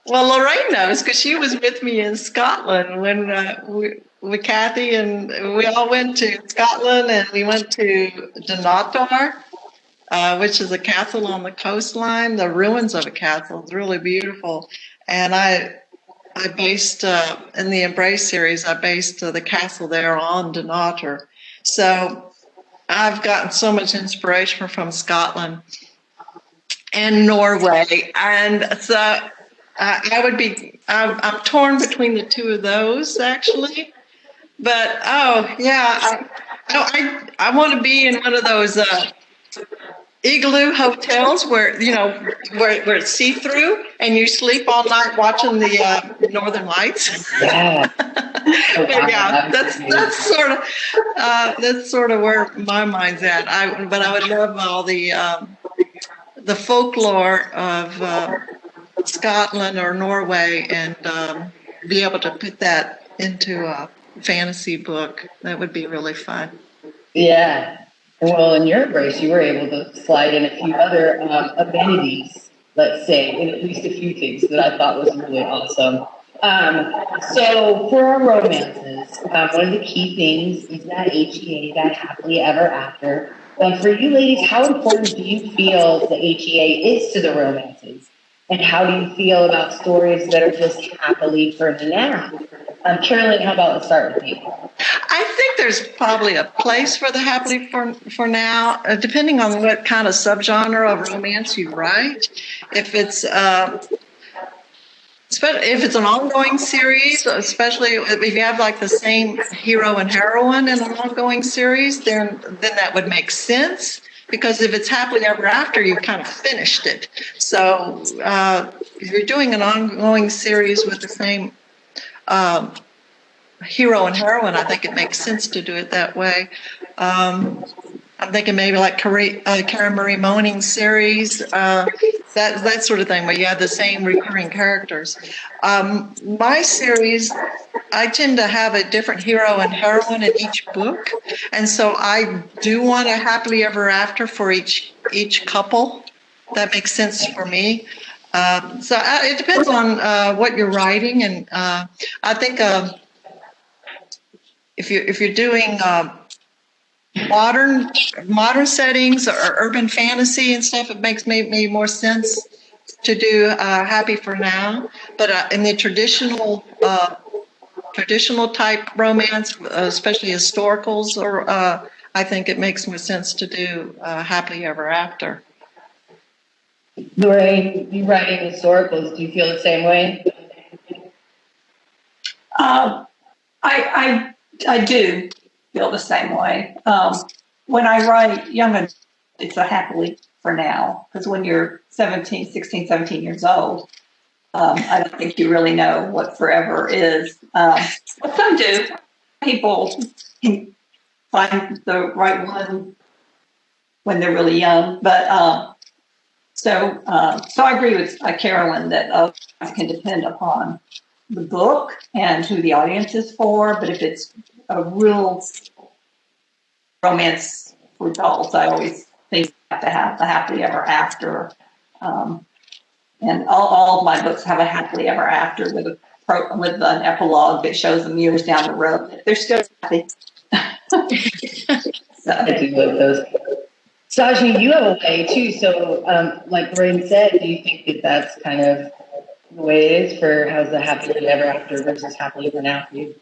well, Lorraine knows because she was with me in Scotland when uh, we, with Kathy, and we all went to Scotland and we went to Dunnottar, uh, which is a castle on the coastline. The ruins of a castle It's really beautiful. And I, I based uh, in the Embrace series, I based uh, the castle there on Dunnottar. So I've gotten so much inspiration from Scotland and Norway. And so uh, I would be, I'm, I'm torn between the two of those actually. But oh, yeah, I, I, I want to be in one of those uh, igloo hotels where, you know, where, where it's see through and you sleep all night watching the uh, Northern Lights. Yeah. (laughs) But yeah, that's that's sort of uh, that's sort of where my mind's at. I but I would love all the um, the folklore of uh, Scotland or Norway and um, be able to put that into a fantasy book. That would be really fun. Yeah. Well, in your embrace, you were able to slide in a few other um, amenities, let's say, in at least a few things that I thought was really awesome. Um, so for our romances, um, one of the key things is that HEA, that happily ever after. Um, for you ladies, how important do you feel the HEA is to the romances? And how do you feel about stories that are just happily for now? Um, Kerrelyn, how about let's start with you? I think there's probably a place for the happily for for now, uh, depending on what kind of subgenre of romance you write. If it's uh, if it's an ongoing series, especially if you have like the same hero and heroine in an ongoing series, then then that would make sense. Because if it's happily ever after, you've kind of finished it. So uh, if you're doing an ongoing series with the same um, hero and heroine, I think it makes sense to do it that way. Um, I'm thinking maybe like Kara, uh, Karen Marie Moning's series, uh, that that sort of thing, where you have the same recurring characters. Um, my series, I tend to have a different hero and heroine in each book, and so I do want a happily ever after for each each couple. That makes sense for me. Um, so uh, it depends on uh, what you're writing, and uh, I think um, if you if you're doing uh, modern modern settings or urban fantasy and stuff, it makes maybe more sense to do uh, Happy for Now. But uh, in the traditional traditional type romance, especially historicals, or I think it makes more sense to do Happily Ever After. Lorraine, you writing historicals, do you feel the same way? Um, I, I, I do feel the same way. Um, when I write young it's a happily for now, because when you're 17, 16, 17 years old, um, I don't think you really know what forever is. Um, but some do. People can find the right one when they're really young, but um, so, uh, so I agree with uh, Kerrelyn that uh, can depend upon the book and who the audience is for. But if it's a real romance for adults, I always think have to have the happily ever after. Um, and all, all of my books have a happily ever after with a pro, with an epilogue that shows them years down the road. They're still happy. (laughs) so. I do love those. Sajni, you have a way too. So, um, like Lorraine said, do you think that that's kind of the way it is for how's the happily ever after versus happily ever now? Um,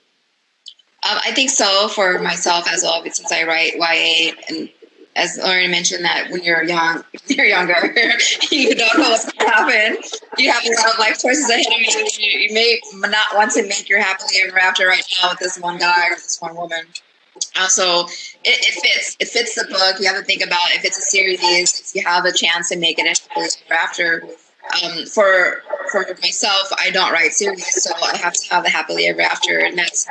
I think so for myself as well, since I write YA and as Lauren mentioned that when you're young, (laughs) you're younger, (laughs) you don't know what's going to happen. You have a lot of life choices ahead of you. You may not want to make your happily ever after right now with this one guy or this one woman. Also, it, it, fits. It fits the book. You have to think about if it's a series, if you have a chance to make it a after. Um, for for myself, I don't write series, so I have to have the happily ever after, and that's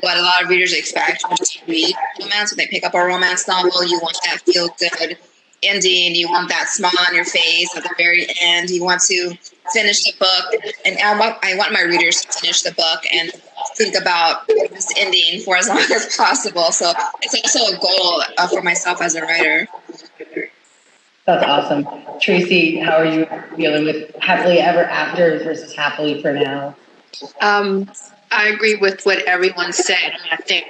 what a lot of readers expect when they read romance. When they pick up a romance novel, you want that feel good ending. You want that smile on your face at the very end. You want to finish the book, and I want I want my readers to finish the book and think about this ending for as long (laughs) as possible. So it's also a goal uh, for myself as a writer. That's awesome. Tracey, how are you dealing with happily ever after versus happily for now? Um, I agree with what everyone said. I, I think,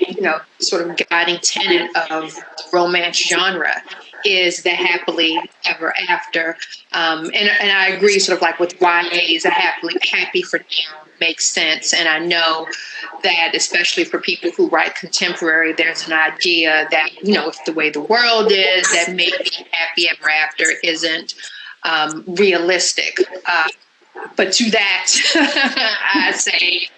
you know, sort of guiding tenet of romance genre is the happily ever after. Um, and, and I agree sort of like with YA is a happily happy for now makes sense. And I know that especially for people who write contemporary, there's an idea that, you know, if the way the world is, that maybe happy ever after isn't um, realistic. Uh, but to that, (laughs) I say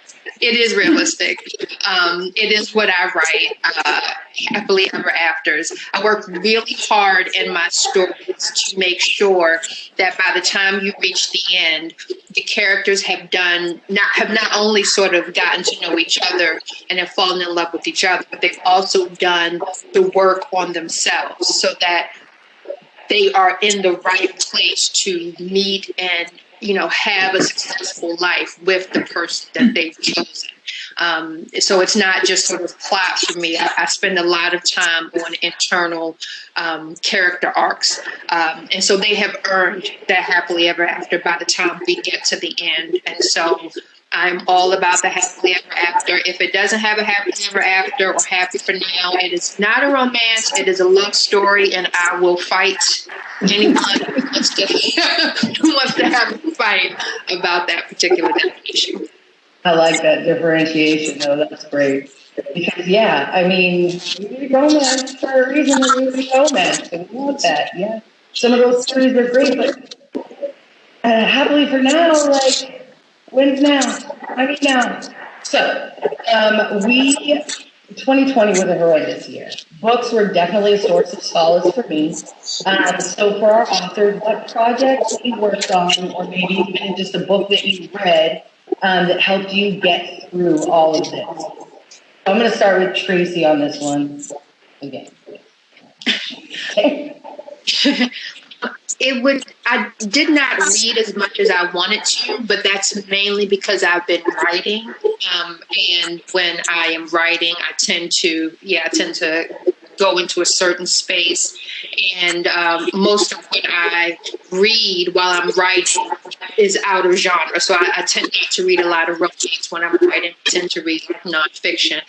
it is realistic. Um, it is what I write, uh, happily ever afters. I work really hard in my stories to make sure that by the time you reach the end, the characters have done not have not only sort of gotten to know each other and have fallen in love with each other, but they've also done the work on themselves so that they are in the right place to meet and you know, have a successful life with the person that they've chosen. Um, so it's not just sort of plot for me. I, I spend a lot of time on internal um, character arcs. Um, and so they have earned that happily ever after by the time we get to the end. And so I'm all about the happily ever after. If it doesn't have a happily ever after or happy for now, it is not a romance. It is a love story, and I will fight anyone who wants to, (laughs) who wants to have a fight about that particular definition. I like that differentiation though. That's great. Because yeah, I mean, we romance for a reason. We romance, and we want that. Yeah, some of those stories are great, but uh, happily for now, like when's now? I mean now. So um, we 2020 was a horrendous year. Books were definitely a source of solace for me. Um, so for our authors, what projects you worked on, or maybe even just a book that you read um, that helped you get through all of this? I'm going to start with Tracey on this one again. Okay. (laughs) (laughs) it would i did not read as much as i wanted to but that's mainly because i've been writing um, and when i am writing i tend to yeah i tend to go into a certain space. And um, most of what i read while i'm writing is out of genre. So I, I tend not to read a lot of romance when i'm writing. I tend to read nonfiction.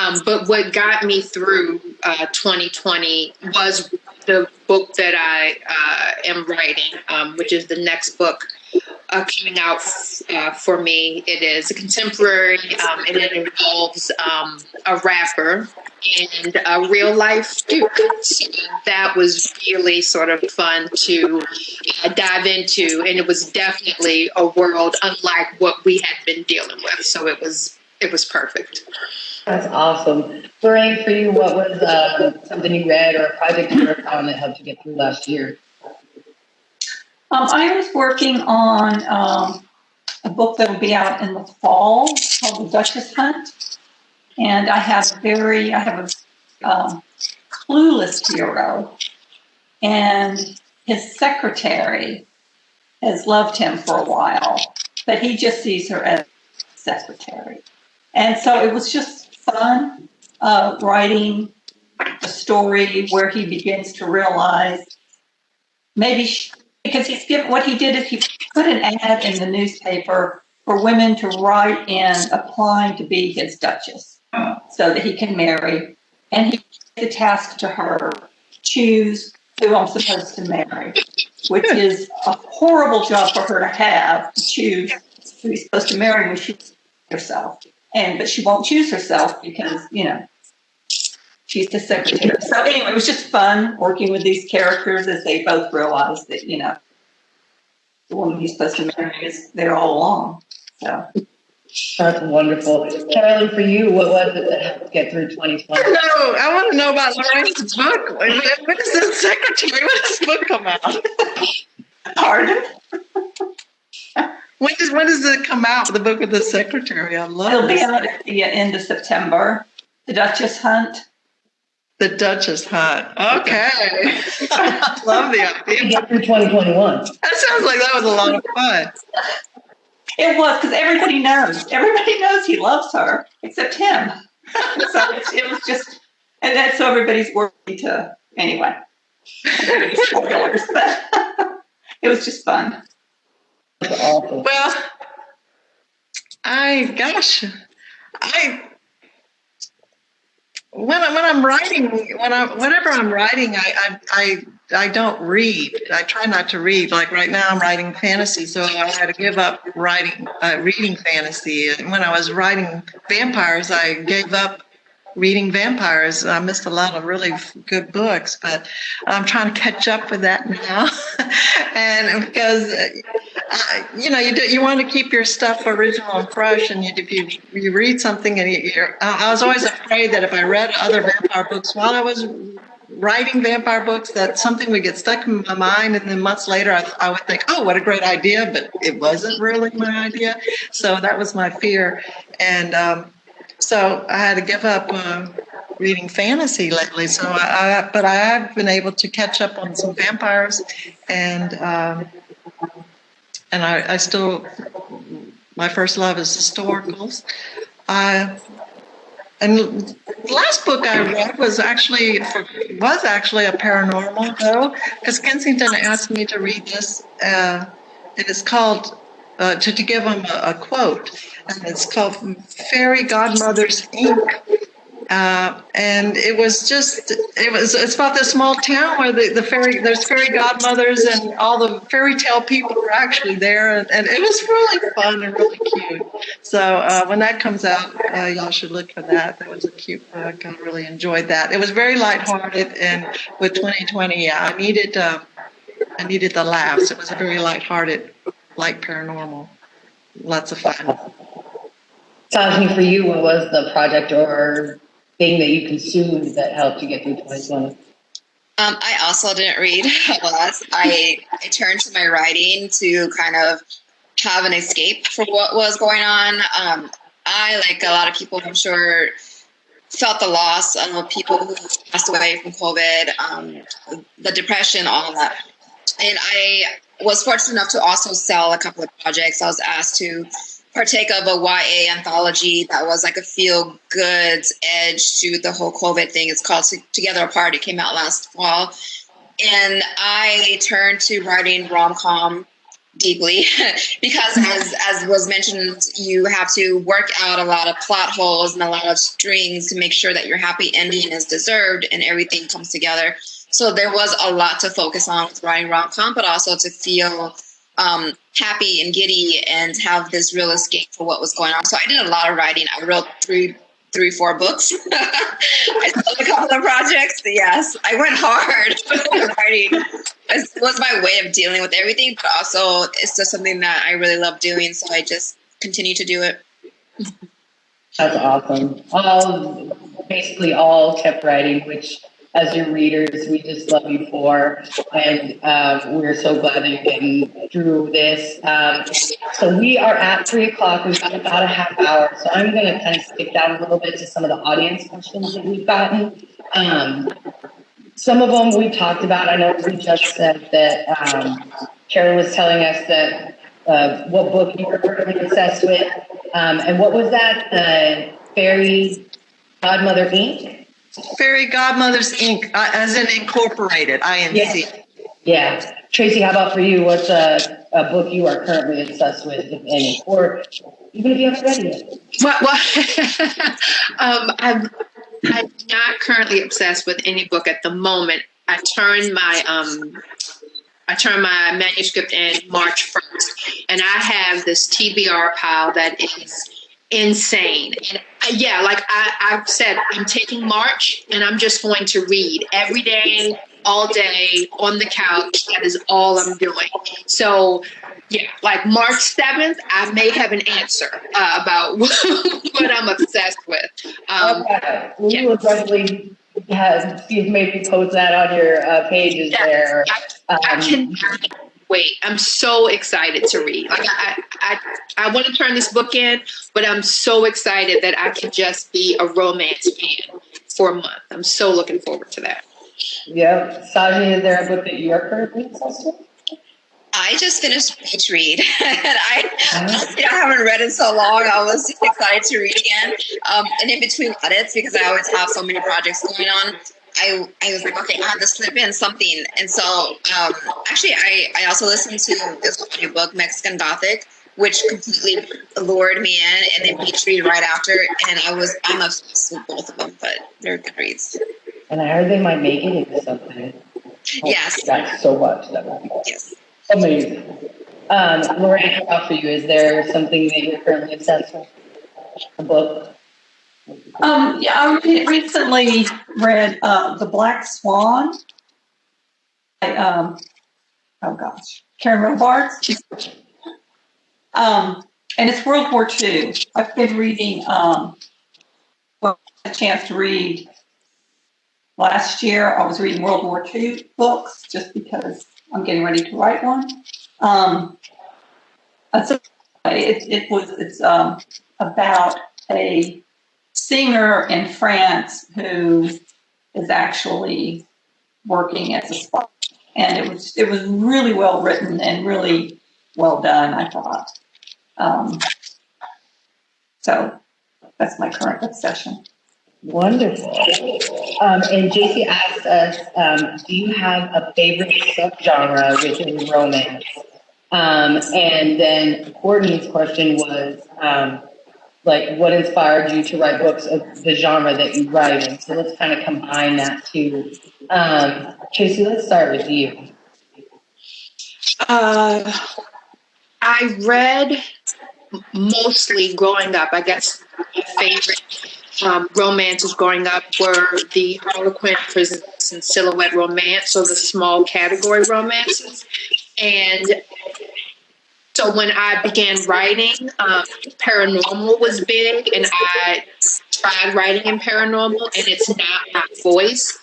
Um, but what got me through uh, 2020 was the book that I uh, am writing, um, which is the next book uh, coming out uh, for me. It is a contemporary, um, and it involves um, a rapper and a real life duke. So that was really sort of fun to uh, dive into, and it was definitely a world unlike what we had been dealing with. So it was it was perfect. That's awesome. Lorraine, for you, what was uh, something you read or a project you worked on that helped you get through last year? Um, I was working on um, a book that will be out in the fall called The Duchess Hunt. And I have very, I have a um, clueless hero. And his secretary has loved him for a while, but he just sees her as secretary. And so it was just fun uh, writing a story where he begins to realize maybe she, because he's given what he did is he put an ad in the newspaper for women to write in applying to be his duchess so that he can marry. And he gave the task to her choose who i'm supposed to marry which is a horrible job for her to have to choose who he's supposed to marry when she's herself and but she won't choose herself because you know she's the secretary. So anyway, it was just fun working with these characters as they both realize that you know the woman he's supposed to marry is there all along. So That's wonderful. Kerrelyn, for you, what was it that helped get through 2020? No, I want to know about Lorraine's book. When, when does the secretary? When does this book come out? pardon. When does when does it come out? The book of the secretary. I love It'll be this. out at the end of September. The Duchess Hunt. the Duchess Hunt. Okay, I (laughs) love the idea. get 2021. That sounds like that was a lot of fun. It was because everybody knows. Everybody knows he loves her except him. so it's, it was just, and that's so everybody's worthy to anyway. Spoilers, but (laughs) it was just fun. Well, I gosh, I when I when I'm writing when I whenever I'm writing, I I I, I don't read. I try not to read. Like right now, I'm writing fantasy, so I had to give up writing uh, reading fantasy. And when I was writing vampires, I gave up reading vampires. I missed a lot of really good books, but I'm trying to catch up with that now. (laughs) and because uh, you know, you do, you want to keep your stuff original and fresh, and you, if you you read something, and you, I was always afraid that if I read other vampire books while I was writing vampire books, that something would get stuck in my mind, and then months later, I, I would think, "Oh, what a great idea!" But it wasn't really my idea, so that was my fear, and um, so I had to give up. Um, reading fantasy lately so I, I but i have been able to catch up on some vampires and um, and I, I still my first love is historicals. I and the last book I read was actually was actually a paranormal though, because Kensington asked me to read this, uh, and it's called uh, to to give him a, a quote, and it's called Fairy Godmothers Inc. Uh, and it was just it was it's about this small town where the, the fairy there's fairy godmothers and all the fairy tale people were actually there. And, and it was really fun and really cute. So uh, when that comes out uh, y'all should look for that. That was a cute book. I really enjoyed that. It was very lighthearted and with 2020 yeah i needed uh, i needed the laughs. It was a very lighthearted like paranormal. Lots of fun. Sajni, for you, what was the project or thing that you consumed that helped you get through 2020? Um, I also didn't read (laughs) a lot. I, I turned to my writing to kind of have an escape from what was going on. Um, I, like a lot of people, I'm sure, felt the loss of people who passed away from COVID, um, the depression, all of that. And I was fortunate enough to also sell a couple of projects. I was asked to partake of a YA anthology that was like a feel good edge to the whole COVID thing. It's called Together Apart. It came out last fall. And I turned to writing rom com deeply (laughs) because as as was mentioned you have to work out a lot of plot holes and a lot of strings to make sure that your happy ending is deserved and everything comes together so there was a lot to focus on with writing rom-com but also to feel um, happy and giddy and have this real escape for what was going on. So I did a lot of writing. I wrote three, three, four books. (laughs) I sold a couple of projects. Yes, I went hard (laughs) writing. It was my way of dealing with everything, but also it's just something that I really love doing. So I just continue to do it. That's awesome. All basically all kept writing, which as your readers, we just love you for, and um, we're so glad that you're getting through this. Um, so we are at three o'clock. We've got about a half hour, so I'm going to kind of skip down a little bit to some of the audience questions that we've gotten. Um, some of them we talked about. I know we just said that um, Karen was telling us that uh, what book you were currently obsessed with, um, and what was that? The Fairy Godmother Inc. Fairy Godmothers Inc., uh, as in incorporated, INC. Yes. Yeah. Tracey, how about for you? What's a, a book you are currently obsessed with, if any? Or even if you haven't read it well (laughs) um, I'm, I'm not currently obsessed with any book at the moment. I turned my um, I turned my manuscript in March 1st, and I have this TBR pile that is insane. And uh, yeah, like I, I've said, I'm taking March and I'm just going to read every day, all day on the couch. That is all I'm doing. So yeah, like March 7th, I may have an answer uh, about (laughs) what I'm obsessed with. Um, okay. Yeah. will definitely have Steve maybe post that on your uh, pages yeah, there. I, um, I can wait. I'm so excited to read. Like I, I, I want to turn this book in, but I'm so excited that I can just be a romance fan for a month. I'm so looking forward to that. Yeah. Sajni, is there a book that you are currently obsessed with? I just finished Beach Read, (laughs) and I, I haven't read in so long. I was excited to read again. Um, and in between edits, because I always have so many projects going on, I, I was like, okay, I have to slip in something. And so um, actually, I, I also listened to this book, Mexican Gothic, which completely lured me in, and then Beach Read right after. And I was, I'm obsessed with both of them, but they're good reads. And I heard they might make it into something. Oh, yes. That's so much. That would be yes. amazing. Um, Lorraine, how about for you? Is there something that you're currently obsessed with? A book? Um, yeah, I recently read uh, The Black Swan. By, um, oh gosh, Karen Robards. Um, and it's World War II. I've been reading, um, well, a chance to read last year. I was reading World War II books just because I'm getting ready to write one. Um, so it, it was, it's um, about a singer in France who is actually working as a spy. And it was it was really well written and really well done, I thought. Um, so that's my current obsession. Wonderful. Um, and JC asked us, um, do you have a favorite subgenre within romance? Um, and then Courtney's question was, um, like what inspired you to write books of the genre that you write in. So let's kind of combine that too. Um, Tracey, let's start with you. Uh, I read mostly growing up. I guess my favorite um, romances growing up were the Harlequin, Presents, and Silhouette romance, so the small category romances. And so when I began writing, um, paranormal was big, and I tried writing in paranormal, and it's not my voice.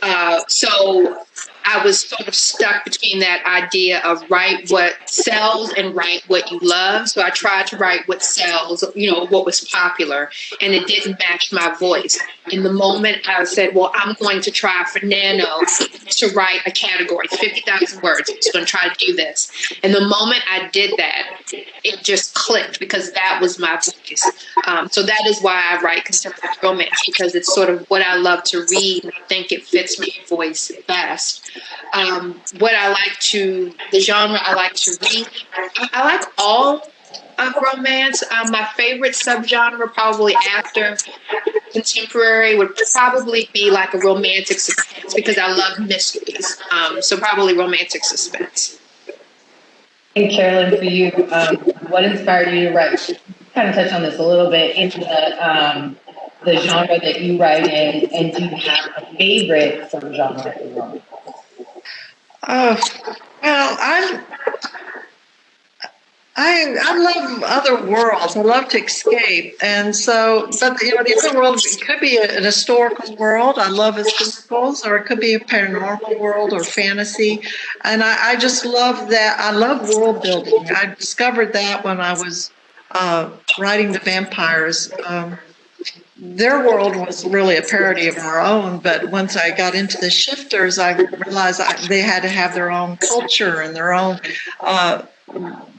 Uh, so I was sort of stuck between that idea of write what sells and write what you love. So I tried to write what sells, you know, what was popular, and it didn't match my voice. In the moment, I said, well, I'm going to try for Nano to write a category, 50,000 words. I'm just going to try to do this. And the moment I did that, it just clicked because that was my voice. Um, so that is why I write contemporary romance because it's sort of what I love to read. And I think it fits my voice best. Um, what I like to, the genre I like to read, I, like all of romance. Um, my favorite subgenre, probably after contemporary, would probably be like a romantic suspense because I love mysteries. Um, so probably romantic suspense. And Kerrelyn, for you, um, what inspired you to write? Kind of touch on this a little bit into the um, the genre that you write in, and do you have a favorite subgenre? Oh, well, I'm. I I love other worlds. I love to escape, and so, but you know, the other world could be an historical world. I love historicals, or it could be a paranormal world or fantasy, and I, I just love that. I love world building. I discovered that when I was uh, writing the vampires. Um, their world was really a parody of our own. But once I got into the shifters, I realized I, they had to have their own culture and their own uh,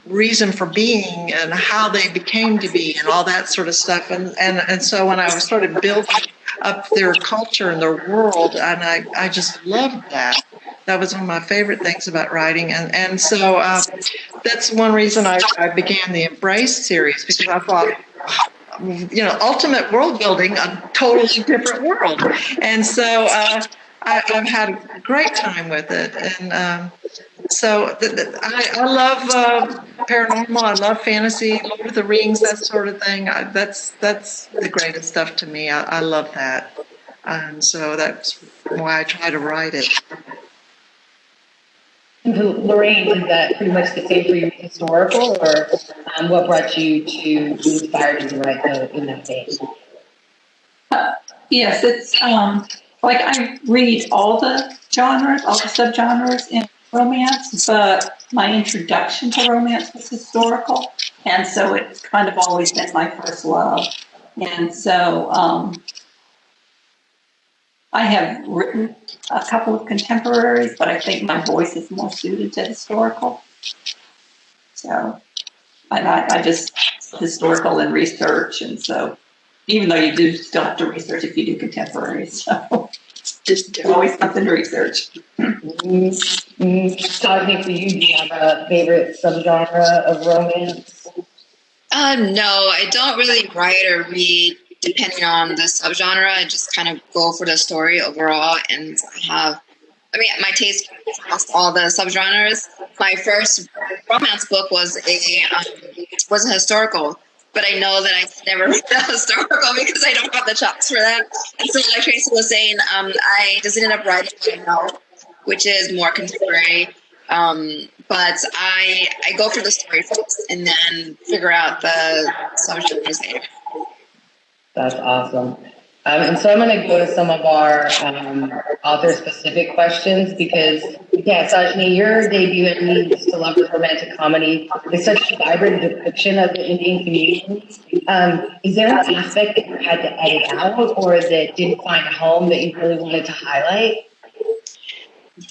reason for being and how they became to be and all that sort of stuff. And and and so when I was started building up their culture and their world, and I I just loved that. That was one of my favorite things about writing, and and so uh, that's one reason I, I began the Embrace series because I thought you know, ultimate world building, a totally different world. And so uh, I, have had a great time with it. And um, so the, the, I, I, love uh, paranormal. I love fantasy, Lord of the Rings, that sort of thing. I, that's that's the greatest stuff to me. I, I love that. And so that's why I try to write it. Lorraine, is that pretty much the same for you, historical, or um, what brought you to be inspired to write in that vein? Uh, yes, it's um, like I read all the genres, all the subgenres in romance, but my introduction to romance was historical, and so it's kind of always been my first love. And so um, I have written a couple of contemporaries, but I think my voice is more suited to historical. So, and I, I just historical and research, and so even though you do still have to research if you do contemporaries, (laughs) so just always something to research. Mm-hmm. Talking for you, do you have a favorite subgenre of romance? Um, no, I don't really write or read depending on the subgenre, I just kind of go for the story overall and have. I mean, my taste across all the subgenres. My first romance book was a um, was a historical, but I know that I never (laughs) read a historical because I don't have the chops for that. And so, like Tracey was saying, um, I just ended up writing a which is more contemporary. Um, but I I go for the story first and then figure out the subgenres later. That's awesome. Um, and so I'm going to go to some of our um, author-specific questions because, yeah, Sajni, your debut in Needs to Love Romantic Comedy is such a vibrant depiction of the Indian community. Um, is there an aspect that you had to edit out or that didn't find a home that you really wanted to highlight?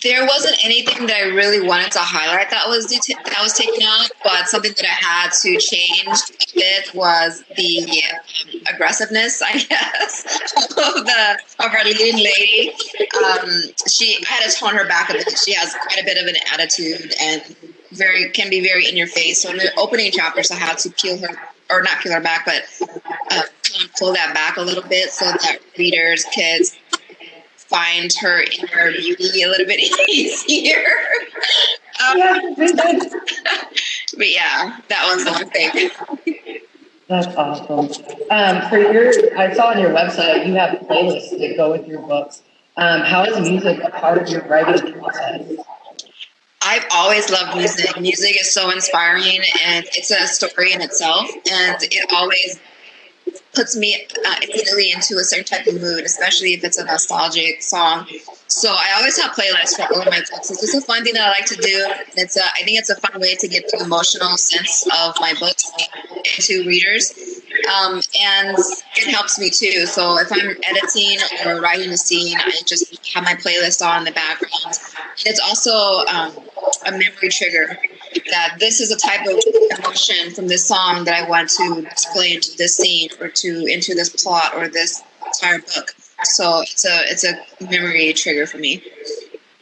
There wasn't anything that I really wanted to highlight that was det- that was taken out, but something that I had to change a bit was the um, aggressiveness, I (laughs) guess, of the of our leading lady. Um, she had to tone her back a bit. She has quite a bit of an attitude and very can be very in your face. So in the opening chapters, I had to peel her or not peel her back, but uh, pull that back a little bit so that readers, kids, find her inner beauty a little bit (laughs) easier. Um, (laughs) but yeah, that was one thing. That's awesome. Um, for your, I saw on your website you have playlists that go with your books. Um, how is music a part of your writing process? I've always loved music. Music is so inspiring and it's a story in itself. And it always puts me uh, immediately into a certain type of mood, especially if it's a nostalgic song. So I always have playlists for all of my books. It's just a fun thing that I like to do. It's a, I think it's a fun way to get the emotional sense of my books into readers. Um, and it helps me too. So if I'm editing or writing a scene, I just have my playlist on in the background. It's also um, a memory trigger that this is a type of emotion from this song that I want to display into this scene or to into this plot or this entire book. So it's a it's a memory trigger for me.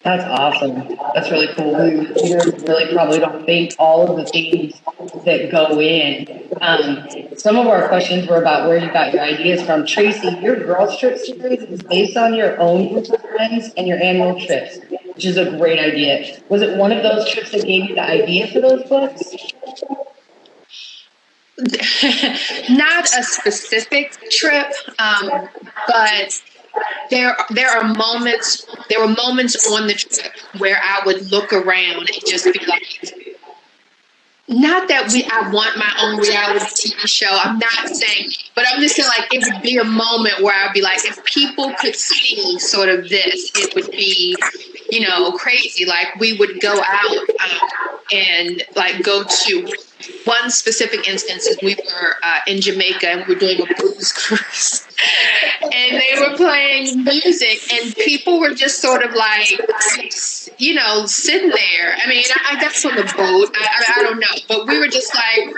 That's awesome. That's really cool. We readers really probably don't think all of the things that go in. Um, some of our questions were about where you got your ideas from. Tracey, your Girls Trip series is based on your own group of friends and your annual trips, which is a great idea. Was it one of those trips that gave you the idea for those books? (laughs) not a specific trip, um, but there there are moments there were moments on the trip where I would look around and just be like not that we I want my own reality TV show. I'm not saying but I'm just saying like it would be a moment where I'd be like if people could see sort of this, it would be, you know, crazy. Like we would go out um, and like go to one specific instance is we were uh, in Jamaica and we were doing a blues (laughs) cruise. Were playing music and people were just sort of like you know sitting there. I mean i, I guess on the boat. I, I, I, don't know. But we were just like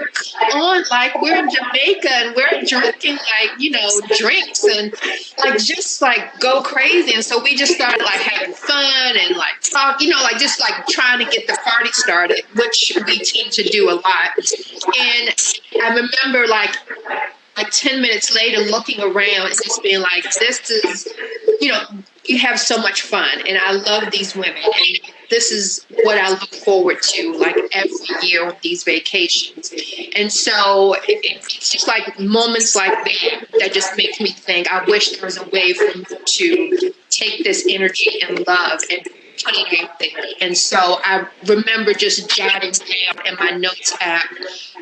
on like we're in jamaica and we're drinking like you know drinks and like just like go crazy. And so we just started like having fun and like talk you know like just like trying to get the party started which we tend to do a lot. And i remember like like 10 minutes later looking around and just being like this is you know you have so much fun and i love these women and this is what i look forward to like every year on these vacations. And so it, it's just like moments like that that just makes me think i wish there was a way for me to take this energy and love and put it out there and so i remember just jotting down in my notes app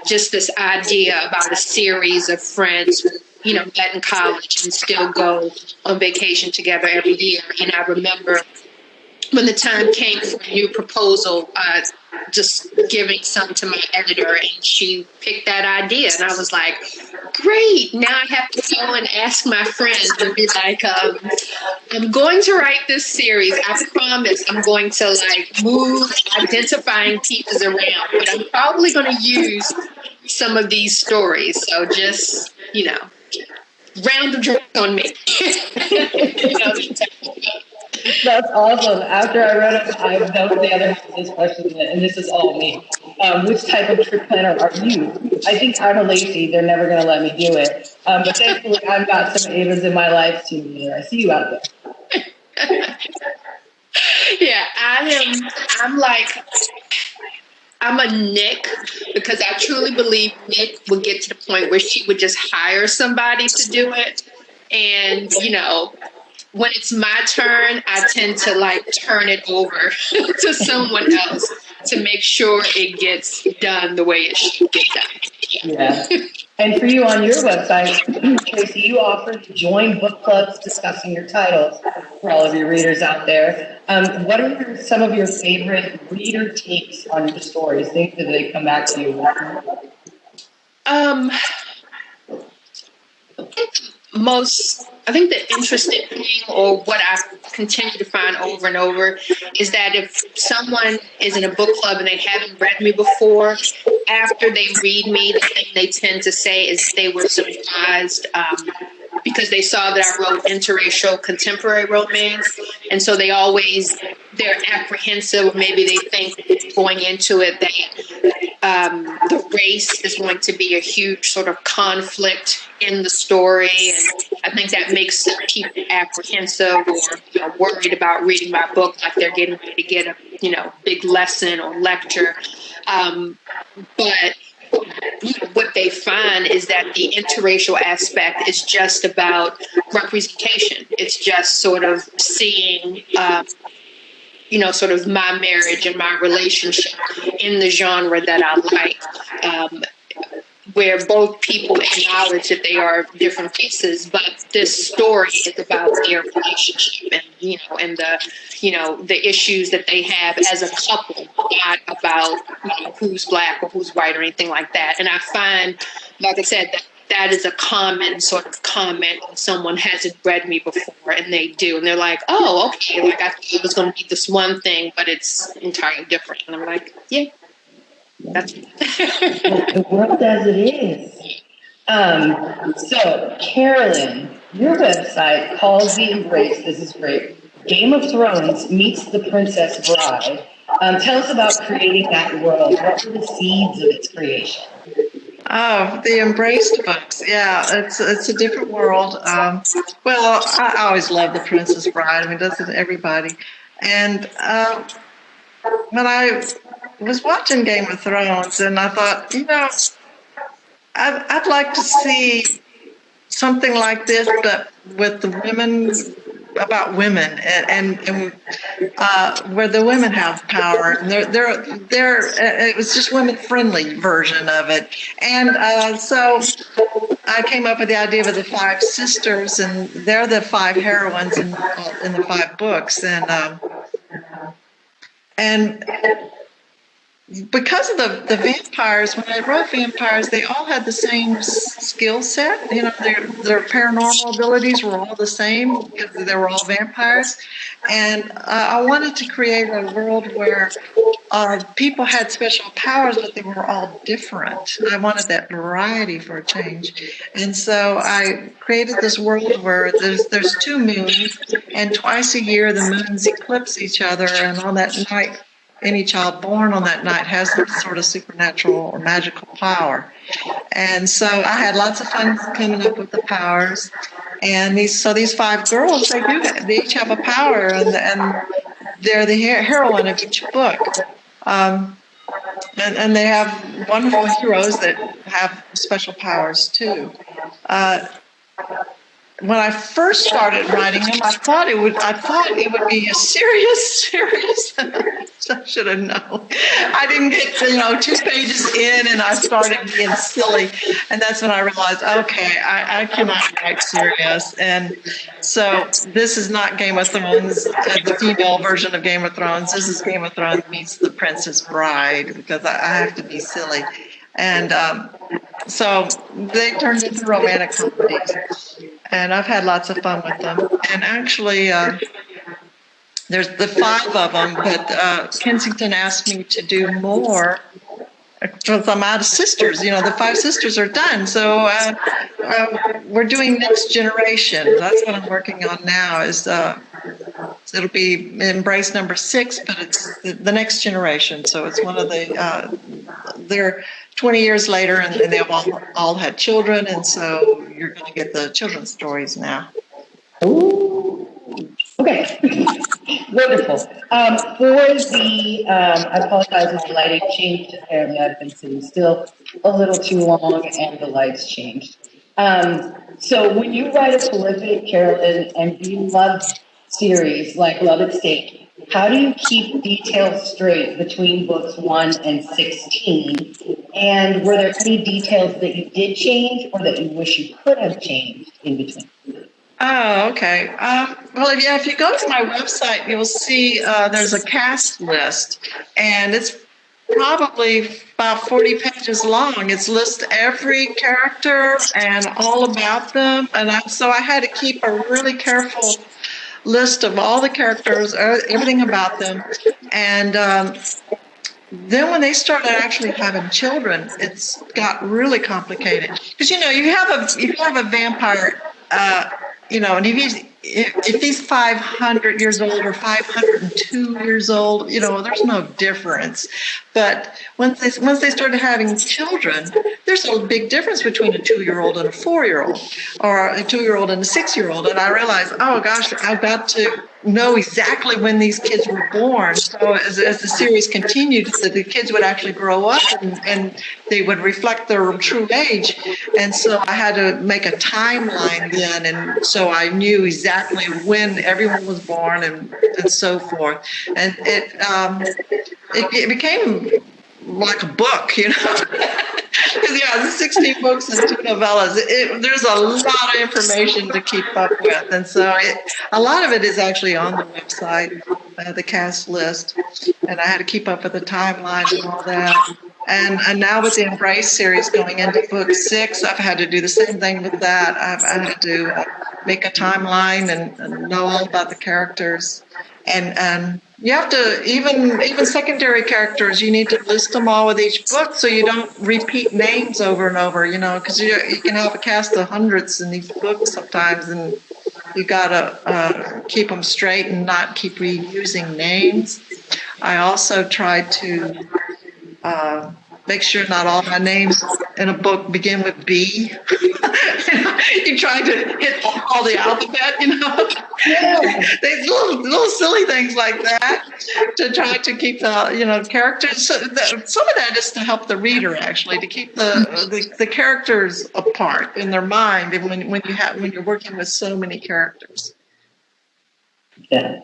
just this idea about a series of friends you know, met in college and still go on vacation together every year. And I remember when the time came for a new proposal, uh, just giving some to my editor, and she picked that idea, and I was like, "Great! Now I have to go and ask my friends and be like, um, I'm going to write this series. I promise I'm going to like move identifying pieces around, but I'm probably going to use some of these stories. So just you know, round of drinks on me." (laughs) you know, That's awesome. After I read it, I that was the other half of this question, and this is all me. Um, which type of trip planner are you? I think I'm a lazy. They're never going to let me do it. Um, but thankfully, I've got some Avas in my life too. I see you out there. (laughs) yeah, I am. I'm like. I'm a Nick because I truly believe Nick would get to the point where she would just hire somebody to do it. And, you know, when it's my turn, I tend to like turn it over (laughs) to someone else to make sure it gets done the way it should get done. Yeah. And for you on your website, Tracey, you offer to join book clubs discussing your titles for all of your readers out there. Um, what are your, some of your favorite reader takes on your stories? Things that they come back to you Um, most I think the interesting thing, or what I continue to find over and over, is that if someone is in a book club and they haven't read me before, after they read me, the thing they tend to say is they were surprised um, because they saw that I wrote interracial contemporary romance, and so they always they're apprehensive. Maybe they think going into it that um, the race is going to be a huge sort of conflict in the story, and I think that makes people apprehensive or you know, worried about reading my book, like they're getting ready to get a you know big lesson or lecture. Um, but what they find is that the interracial aspect is just about representation. It's just sort of seeing. Um, you know, sort of my marriage and my relationship in the genre that I like, um, where both people acknowledge that they are different pieces, but this story is about their relationship and you know, and the you know the issues that they have as a couple, not about you know who's black or who's white or anything like that. And I find, like I said, that that is a common sort of comment when someone hasn't read me before and they do and they're like oh okay like i thought it was going to be this one thing but it's entirely different and i'm like yeah that's (laughs) the world as it is. Um, so, Kerrelyn, your website calls the embrace, this is great, Game of Thrones meets the Princess Bride. Um, tell us about creating that world. What were the seeds of its creation? Oh, the embraced books. Yeah, it's it's a different world. Um, well, I always love the Princess Bride. I mean, doesn't everybody? And um, when I was watching Game of Thrones, and I thought, you know, I'd, I'd like to see something like this, but with the women about women and and, and uh, where the women have power. And they're they're they're uh, it was just women friendly version of it. And uh, so I came up with the idea of the five sisters, and they're the five heroines in in the five books. And um, and because of the, the vampires, when I wrote vampires, they all had the same skill set. You know, their their paranormal abilities were all the same because they were all vampires. And uh, I wanted to create a world where uh, people had special powers, but they were all different. I wanted that variety for a change. And so I created this world where there's there's two moons, and twice a year the moons eclipse each other, and on that night any child born on that night has some sort of supernatural or magical power. And so I had lots of fun coming up with the powers. And these, so these five girls, they do, they each have a power, and, and they're the heroine of each book. Um, and, and they have wonderful heroes that have special powers too. Uh, when I first started writing them, I thought it would. I thought it would be a serious, (laughs) serious. I should have known. I didn't get you know two pages in, and I started being silly, and that's when I realized, okay, I, I cannot write serious. And so this is not Game of Thrones, uh, the female version of Game of Thrones. This is Game of Thrones meets The Princess Bride because I, I have to be silly, and. Um, so they turned into romantic comedies and I've had lots of fun with them. And actually, uh, there's the five of them, but uh, Kensington asked me to do more because I'm out of sisters. You know, the five sisters are done, so uh, uh, we're doing next generation. That's what I'm working on now. Is uh, it'll be embrace number six, but it's the, the next generation. So it's one of the uh, they're 20 years later, and, and they've all, all had children, and so you're going to get the children's stories now. Ooh. Okay, (laughs) wonderful. Um, for the, um, I apologize, my lighting changed. Apparently, I've been sitting still a little too long, and the lights changed. Um, so, when you write a prolific Kerrelyn and beloved series like Love at Stake, how do you keep details straight between books one and 16? And were there any details that you did change or that you wish you could have changed in between? Oh, okay. Um, well, if, yeah, if you go to my website, you'll see uh, there's a cast list, and it's probably about 40 pages long. It's lists every character and all about them, and I, so I had to keep a really careful list of all the characters, uh, everything about them, and um, then when they started actually having children, it's got really complicated. Because you know you have a you have a vampire, uh, you know, and if he's if, if he's 500 years old or 502 years old, you know, there's no difference. But once they once they started having children, there's a big difference between a two-year-old and a four-year-old, or a two-year-old and a six-year-old. And I realized, oh gosh, I've got to know exactly when these kids were born. So as, as the series continued, that the kids would actually grow up and, and they would reflect their true age. And so I had to make a timeline then, and so I knew exactly when everyone was born and, and so forth. And it um, it, it became like a book, you know. (laughs) Because yeah, the 16 books and two novellas. It, there's a lot of information to keep up with, and so it, a lot of it is actually on the website, uh, the cast list, and I had to keep up with the timeline and all that. And, and now with the Embrace series going into book six, I've had to do the same thing with that. I've, I had to make a timeline and, and know all about the characters, and and you have to even even secondary characters you need to list them all with each book so you don't repeat names over and over you know because you, you can have a cast of hundreds in these books sometimes and you gotta uh, keep them straight and not keep reusing names i also tried to uh, make sure not all my names in a book begin with B. (laughs) you try to hit all the alphabet, you know. There's little, little silly things like that to try to keep the you know characters. So the, some of that is to help the reader actually to keep the, the, the characters apart in their mind when when you have when you're working with so many characters. Yeah.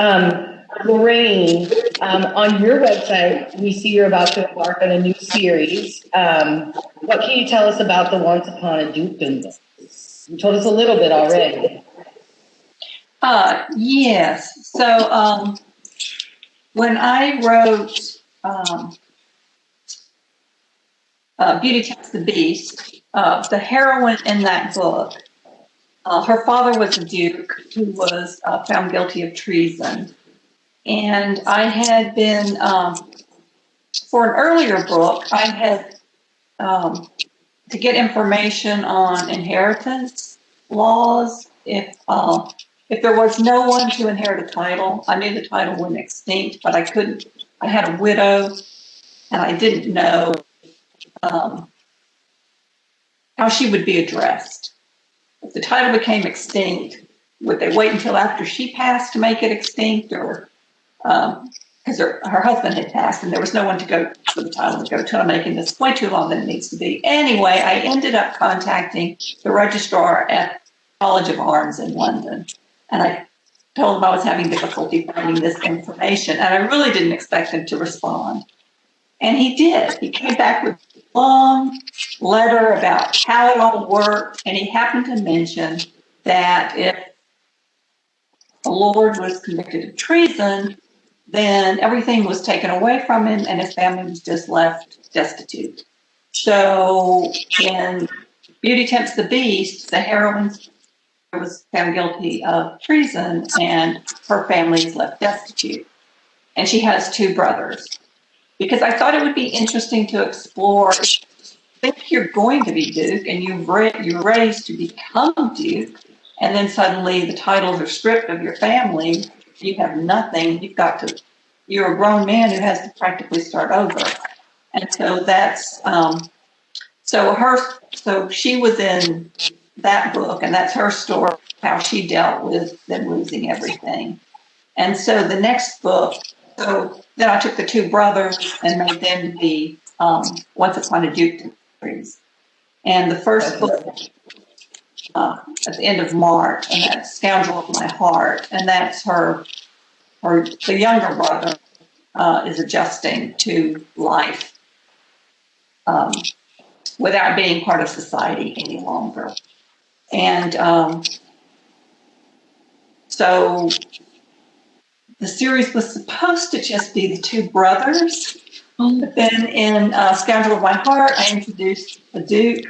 Um, Lorraine, um, on your website, we see you're about to embark on a new series. Um, what can you tell us about the Once Upon a Dukedom? You told us a little bit already. Uh, yes. So um, when I wrote um, uh, Beauty Tempts the Beast, uh, the heroine in that book, uh, her father was a duke who was uh, found guilty of treason. And I had been, um, for an earlier book, I had um, to get information on inheritance laws. If uh, if there was no one to inherit a title, I knew the title went extinct, but I couldn't. I had a widow, and I didn't know um, how she would be addressed. If the title became extinct, would they wait until after she passed to make it extinct, or because um, her, her husband had passed and there was no one to go for the title to go to. I'm making this way too long than it needs to be. Anyway, I ended up contacting the registrar at College of Arms in London, and I told him I was having difficulty finding this information, and I really didn't expect him to respond. And he did. He came back with long letter about how it all worked, and he happened to mention that if the lord was convicted of treason, then everything was taken away from him and his family was just left destitute. So in Beauty Tempts the Beast, the heroine was found guilty of treason and her family is left destitute. And she has two brothers. Because I thought it would be interesting to explore think you're going to be Duke and you've ra- you're raised to become Duke, and then suddenly the titles are stripped of your family you have nothing. You've got to, you're a grown man who has to practically start over. And so that's, um, so her, so she was in that book, and that's her story, how she dealt with them losing everything. And so the next book, so then I took the two brothers and made them the um, Once Upon a Duke series. And the first book uh, at the end of March, and that's Scoundrel of My Heart, and that's her, her the younger brother uh, is adjusting to life um, without being part of society any longer. And um, so the series was supposed to just be the two brothers. But then in uh, Scoundrel of My Heart, I introduced a Duke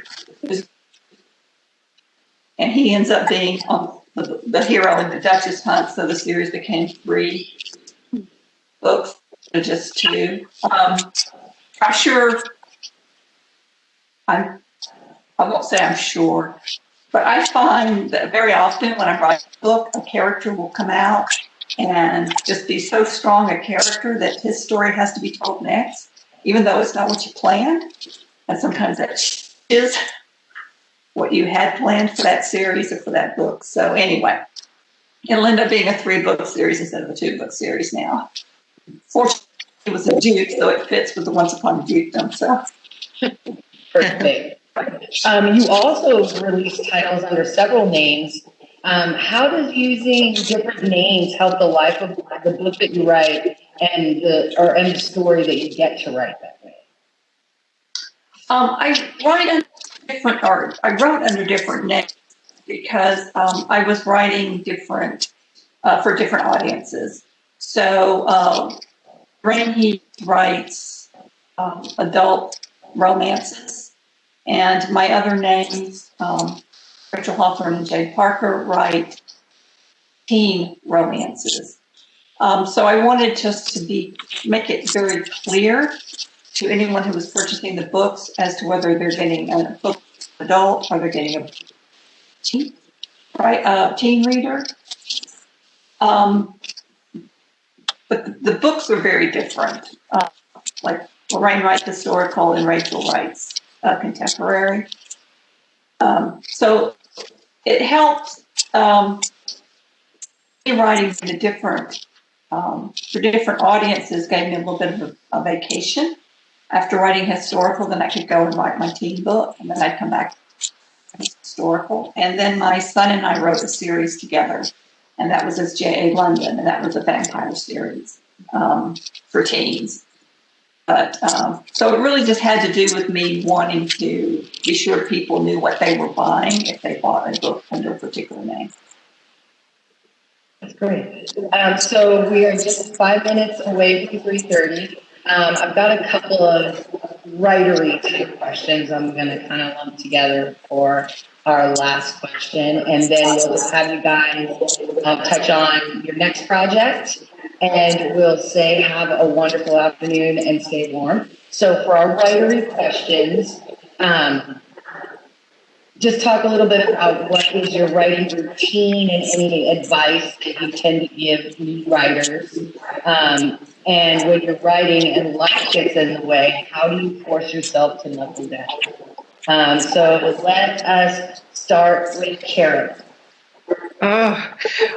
and he ends up being um, the, the, hero in the Duchess Hunt. So the series became three books, just two. Um, I'm sure. I'm. I won't say I'm sure, But I find that very often when I write a book, a character will come out and just be so strong a character that his story has to be told next, even though it's not what you planned. And sometimes that is what you had planned for that series or for that book. So anyway, it'll end up being a three book series instead of a two book series now. Fortunately, it was a Duke, so it fits with the Once Upon a Dukedom. So Perfect. Um, you also release titles under several names. Um, how does using different names help the life of the book that you write and the or and the story that you get to write that way? um, I write under different, or I wrote under different names because um, I was writing different uh, for different audiences. So Rain writes um, adult romances, and my other names, um, Rachel Hawthorne and Jade Parker, write teen romances. Um, so I wanted just to be make it very clear to anyone who was purchasing the books as to whether they're getting a book adult or they're getting a teen, right, uh, teen reader. Um, but the, books are very different. Uh, like Lorraine writes historical and Rachel writes uh, contemporary. Um, so it helps um, writing for the different um, for different audiences gave me a little bit of a, a vacation. After writing historical, then I could go and write my teen book, and then I'd come back historical. And then my son and I wrote a series together, and that was as J.A. London, and that was a vampire series um, for teens. But um, so it really just had to do with me wanting to be sure people knew what they were buying if they bought a book under a particular name. That's great. Um, so we are just five minutes away from three thirty. Um, I've got a couple of writery type questions I'm going to kind of lump together for our last question, and then we'll just have you guys um, touch on your next project, and we'll say have a wonderful afternoon and stay warm. So for our writery questions, um, just talk a little bit about what is your writing routine and any advice that you tend to give new writers. Um, and when you're writing and life gets in the way, how do you force yourself to not do that? Um, so let us start with Karen. Oh,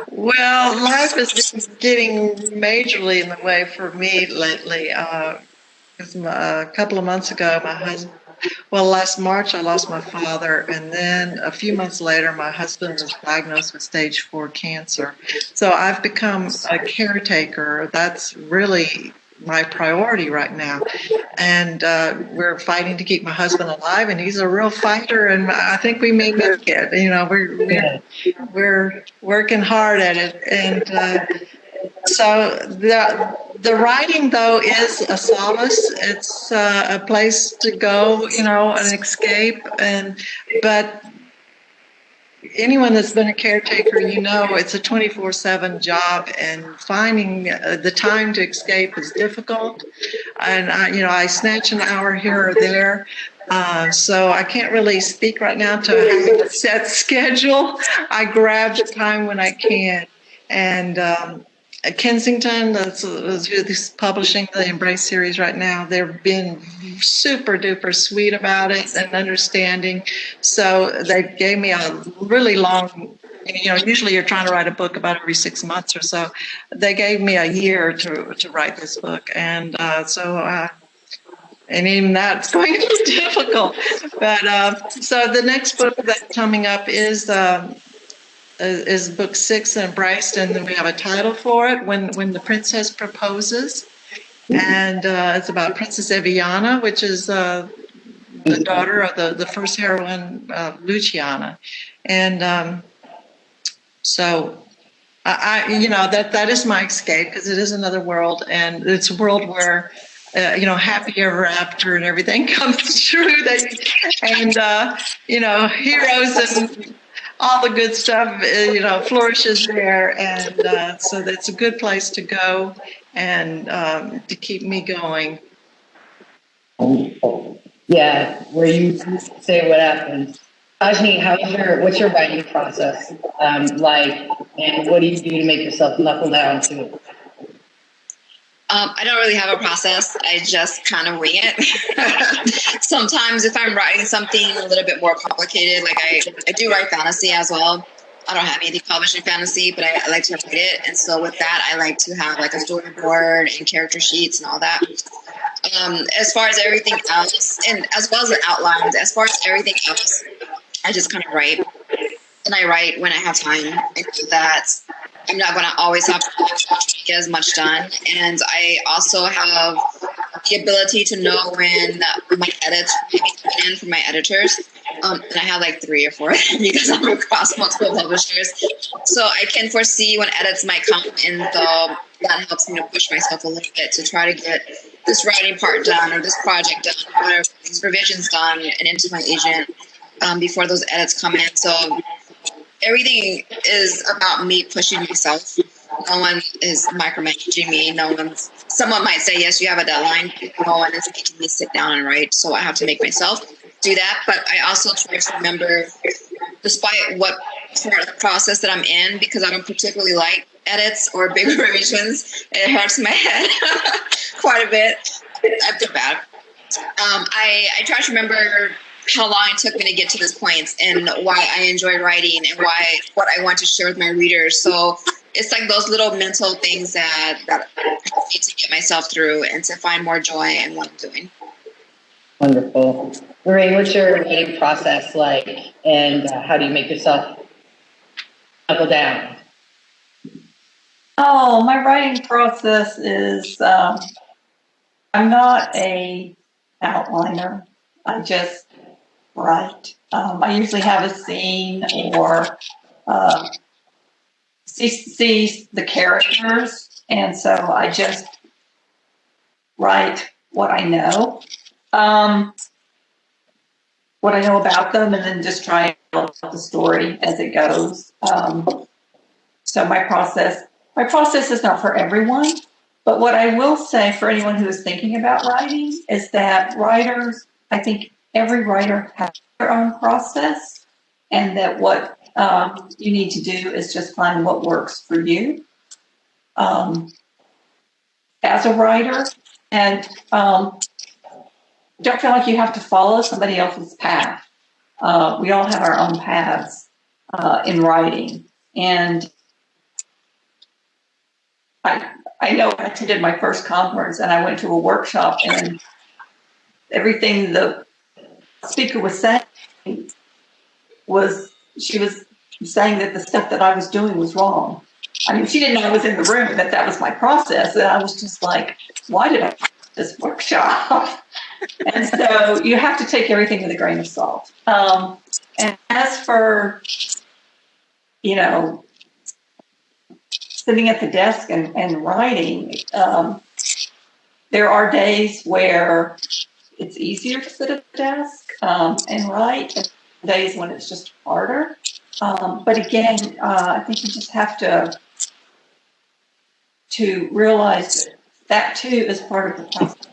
well, life is been getting majorly in the way for me lately. Uh, a couple of months ago, my husband, well, last March, I lost my father. And then a few months later, my husband was diagnosed with stage four cancer. So I've become a caretaker. That's really my priority right now. And uh, we're fighting to keep my husband alive, and he's a real fighter. And I think we may make it. You know, we're, we're we're working hard at it and uh, so the the writing though is a solace it's uh, a place to go you know an escape and but anyone that's been a caretaker you know it's a 24-7 job and finding uh, the time to escape is difficult and I, you know i snatch an hour here or there uh, so I can't really speak right now to a set schedule. I grab the time when I can. And um, Kensington, that's, that's who's publishing the Embrace series right now. They've been super duper sweet about it and understanding. So they gave me a really long you know, usually you're trying to write a book about every six months or so. They gave me a year to to write this book, and uh, so uh, and even that's (laughs) going to be difficult. But uh, so the next book that's coming up is um, is book six, Embraced, and then we have a title for it, "When When the Princess Proposes," and uh, it's about Princess Eviana, which is uh, the daughter of the the first heroine, uh, Luciana, and um, so. I, I, you know, that that is my escape because it is another world, and it's a world where uh, you know, happy ever after and everything (laughs) comes true. That and uh, you know, heroes and all the good stuff, uh, you know, flourishes there, and uh, so that's a good place to go and um, to keep me going. Yeah, where you say what happens. Sajni, how's your, what's your writing process, um, like, and what do you do to make yourself knuckle down to it? Um, I don't really have a process. I just kind of wing it. (laughs) Sometimes, if I'm writing something a little bit more complicated, like I, I do write fantasy as well. I don't have anything published in fantasy, but I, I like to write it. And so, with that, I like to have like a storyboard and character sheets and all that. Um, as far as everything else, and as well as the outlines, as far as everything else, I just kind of write. And I write when I have time. Know that I'm not going to always have to get as much done. And I also have the ability to know when my edits in from my editors. Um, and I have like three or four (laughs) because I'm across multiple publishers. So I can foresee when edits might come. And so that helps me to push myself a little bit to try to get this writing part done or this project done or these revisions done and into my agent um, before those edits come in. So everything is about me pushing myself. No one is micromanaging me. No one's. Someone might say, "Yes, you have a deadline." No one is making me sit down and write, so I have to make myself do that. But I also try to remember, despite what part of process that I'm in, because I don't particularly like edits or big (laughs) revisions. It hurts my head (laughs) quite a bit. I feel bad. Um, I I try to remember how long it took me to get to this point and why I enjoy writing and why what I want to share with my readers. So it's like those little mental things that that help me to get myself through and to find more joy in what I'm doing. Wonderful. Lorraine, what's your writing process like, and uh, how do you make yourself knuckle down? Oh, my writing process is, um, I'm not a outliner. I just write. Um, I usually have a scene or uh, see, see the characters, and so I just write what I know, um, what I know about them, and then just try and tell the story as it goes. Um, so my process my process is not for everyone, but what I will say for anyone who is thinking about writing is that writers, I think every writer has their own process, and that what um, you need to do is just find what works for you um, as a writer, and um, don't feel like you have to follow somebody else's path. Uh, we all have our own paths uh, in writing, and I, I know I attended my first conference and I went to a workshop and everything the speaker was saying was she was saying that the stuff that I was doing was wrong. I mean, she didn't know I was in the room that that was my process. And I was just like, why did I this workshop? (laughs) and so you have to take everything with a grain of salt. Um, and as for, you know, sitting at the desk and, and writing, um, there are days where it's easier to sit at the desk um, and write, and days when it's just harder. Um, but again, uh, I think you just have to to realize that too is part of the process.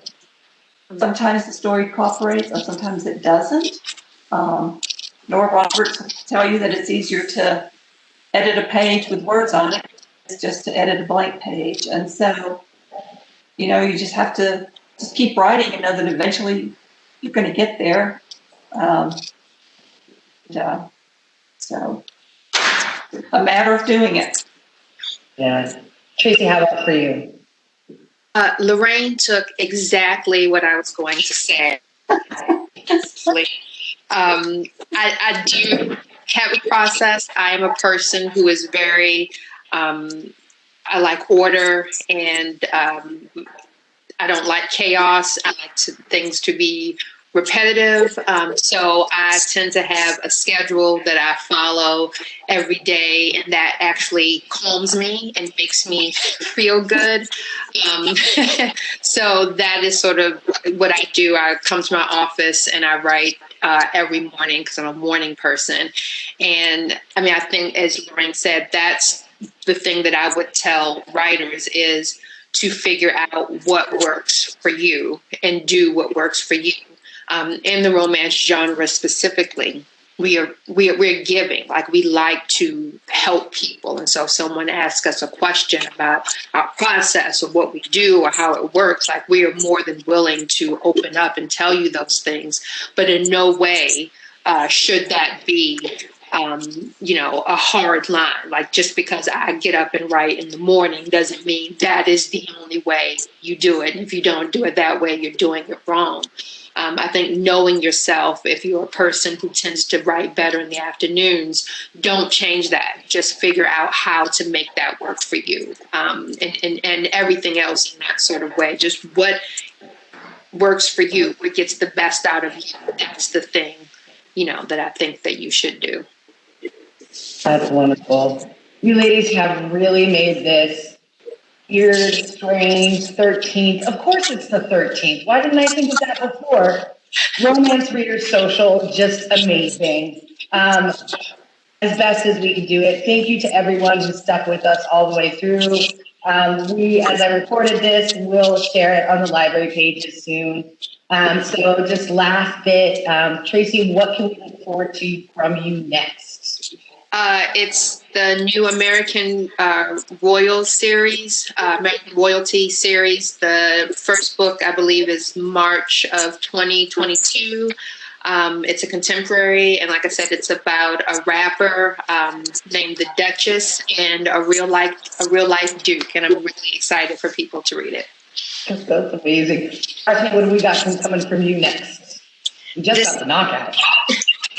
Sometimes the story cooperates, or sometimes it doesn't. Um, Nora Roberts will tell you that it's easier to edit a page with words on it it's just to edit a blank page. And so, you know, you just have to just keep writing and know that eventually you're going to get there. Um, yeah. So, a matter of doing it. Yeah. Tracey, how about for you? Uh, Lorraine took exactly what I was going to say. (laughs) um, I, I do have a process. I am a person who is very um, I like order and um, I don't like chaos. I like to, things to be repetitive. Um, so I tend to have a schedule that I follow every day, and that actually calms me and makes me feel good. Um, (laughs) so that is sort of what I do. I come to my office and I write uh, every morning because I'm a morning person. And I mean, I think, as Lorraine said, that's the thing that I would tell writers is to figure out what works for you and do what works for you um, in the romance genre specifically. we are we are we're giving like we like to help people and so if someone asks us a question about our process or what we do or how it works like we are more than willing to open up and tell you those things but in no way uh, should that be um, you know a hard line like just because i get up and write in the morning doesn't mean that is the only way you do it and if you don't do it that way you're doing it wrong um, I think knowing yourself, if you're a person who tends to write better in the afternoons, don't change that. Just figure out how to make that work for you um, and, and, and everything else in that sort of way. Just what works for you, what gets the best out of you. That's the thing, you know, that I think that you should do. That's wonderful. You ladies have really made this weird, strange 13th. Of course, it's the 13th. Why didn't I think of that before? Romance Reader Social, just amazing. Um, as best as we can do it. Thank you to everyone who stuck with us all the way through. Um, we, as I recorded this, will share it on the library pages soon. Um, so just last bit, um, Tracey, what can we look forward to from you next? Uh, it's the new American uh, Royal series, uh, American Royalty series. The first book, I believe, is March of 2022. Um, it's a contemporary, and like I said, it's about a rapper um, named the Duchess and a real life a real life Duke, and I'm really excited for people to read it. That's, that's amazing. Archie, what do we got from, coming from you next? Just got the knockout.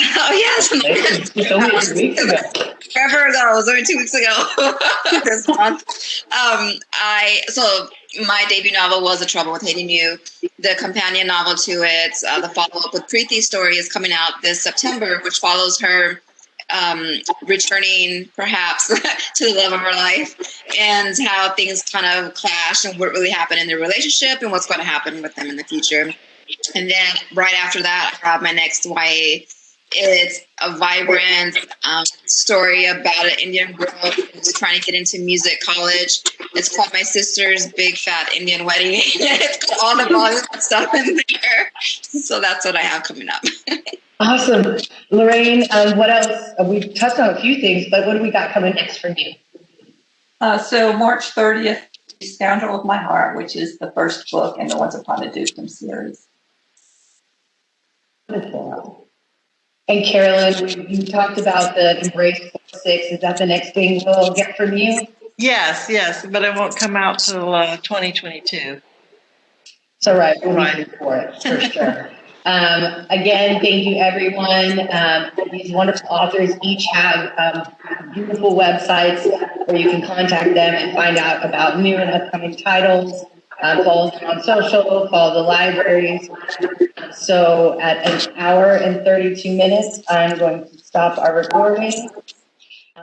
(laughs) Oh yes, It's only two weeks ago. forever ago. It was only two weeks ago (laughs) this month. Um, I so my debut novel was *The Trouble with Hating You*. The companion novel to it, uh, the follow-up with Preeti's story, is coming out this September, which follows her um, returning, perhaps, (laughs) to the love of her life, and how things kind of clash, and what really happened in their relationship, and what's going to happen with them in the future. And then right after that, I have my next YA it's a vibrant um, story about an Indian girl who's trying to get into music college. It's called My Sister's Big Fat Indian Wedding. (laughs) it's got all the Bollywood stuff in there. So that's what I have coming up. Awesome. Lorraine, um, what else? Uh, We've touched on a few things, but what do we got coming next from you? Uh, so March 30th, Scoundrel of My Heart, which is the first book in the Once Upon a Dukedom series. Wonderful. And Kerrelyn, you talked about the Embrace Six. Is that the next thing we'll get from you? Yes, yes, but it won't come out till uh, 2022. So, right, we're Right. for it, for sure. (laughs) Um, again, thank you, everyone. Um, these wonderful authors each have um, beautiful websites where you can contact them and find out about new and upcoming titles. Um, follow them on social, follow the libraries. So, at an hour and 32 minutes, I'm going to stop our recording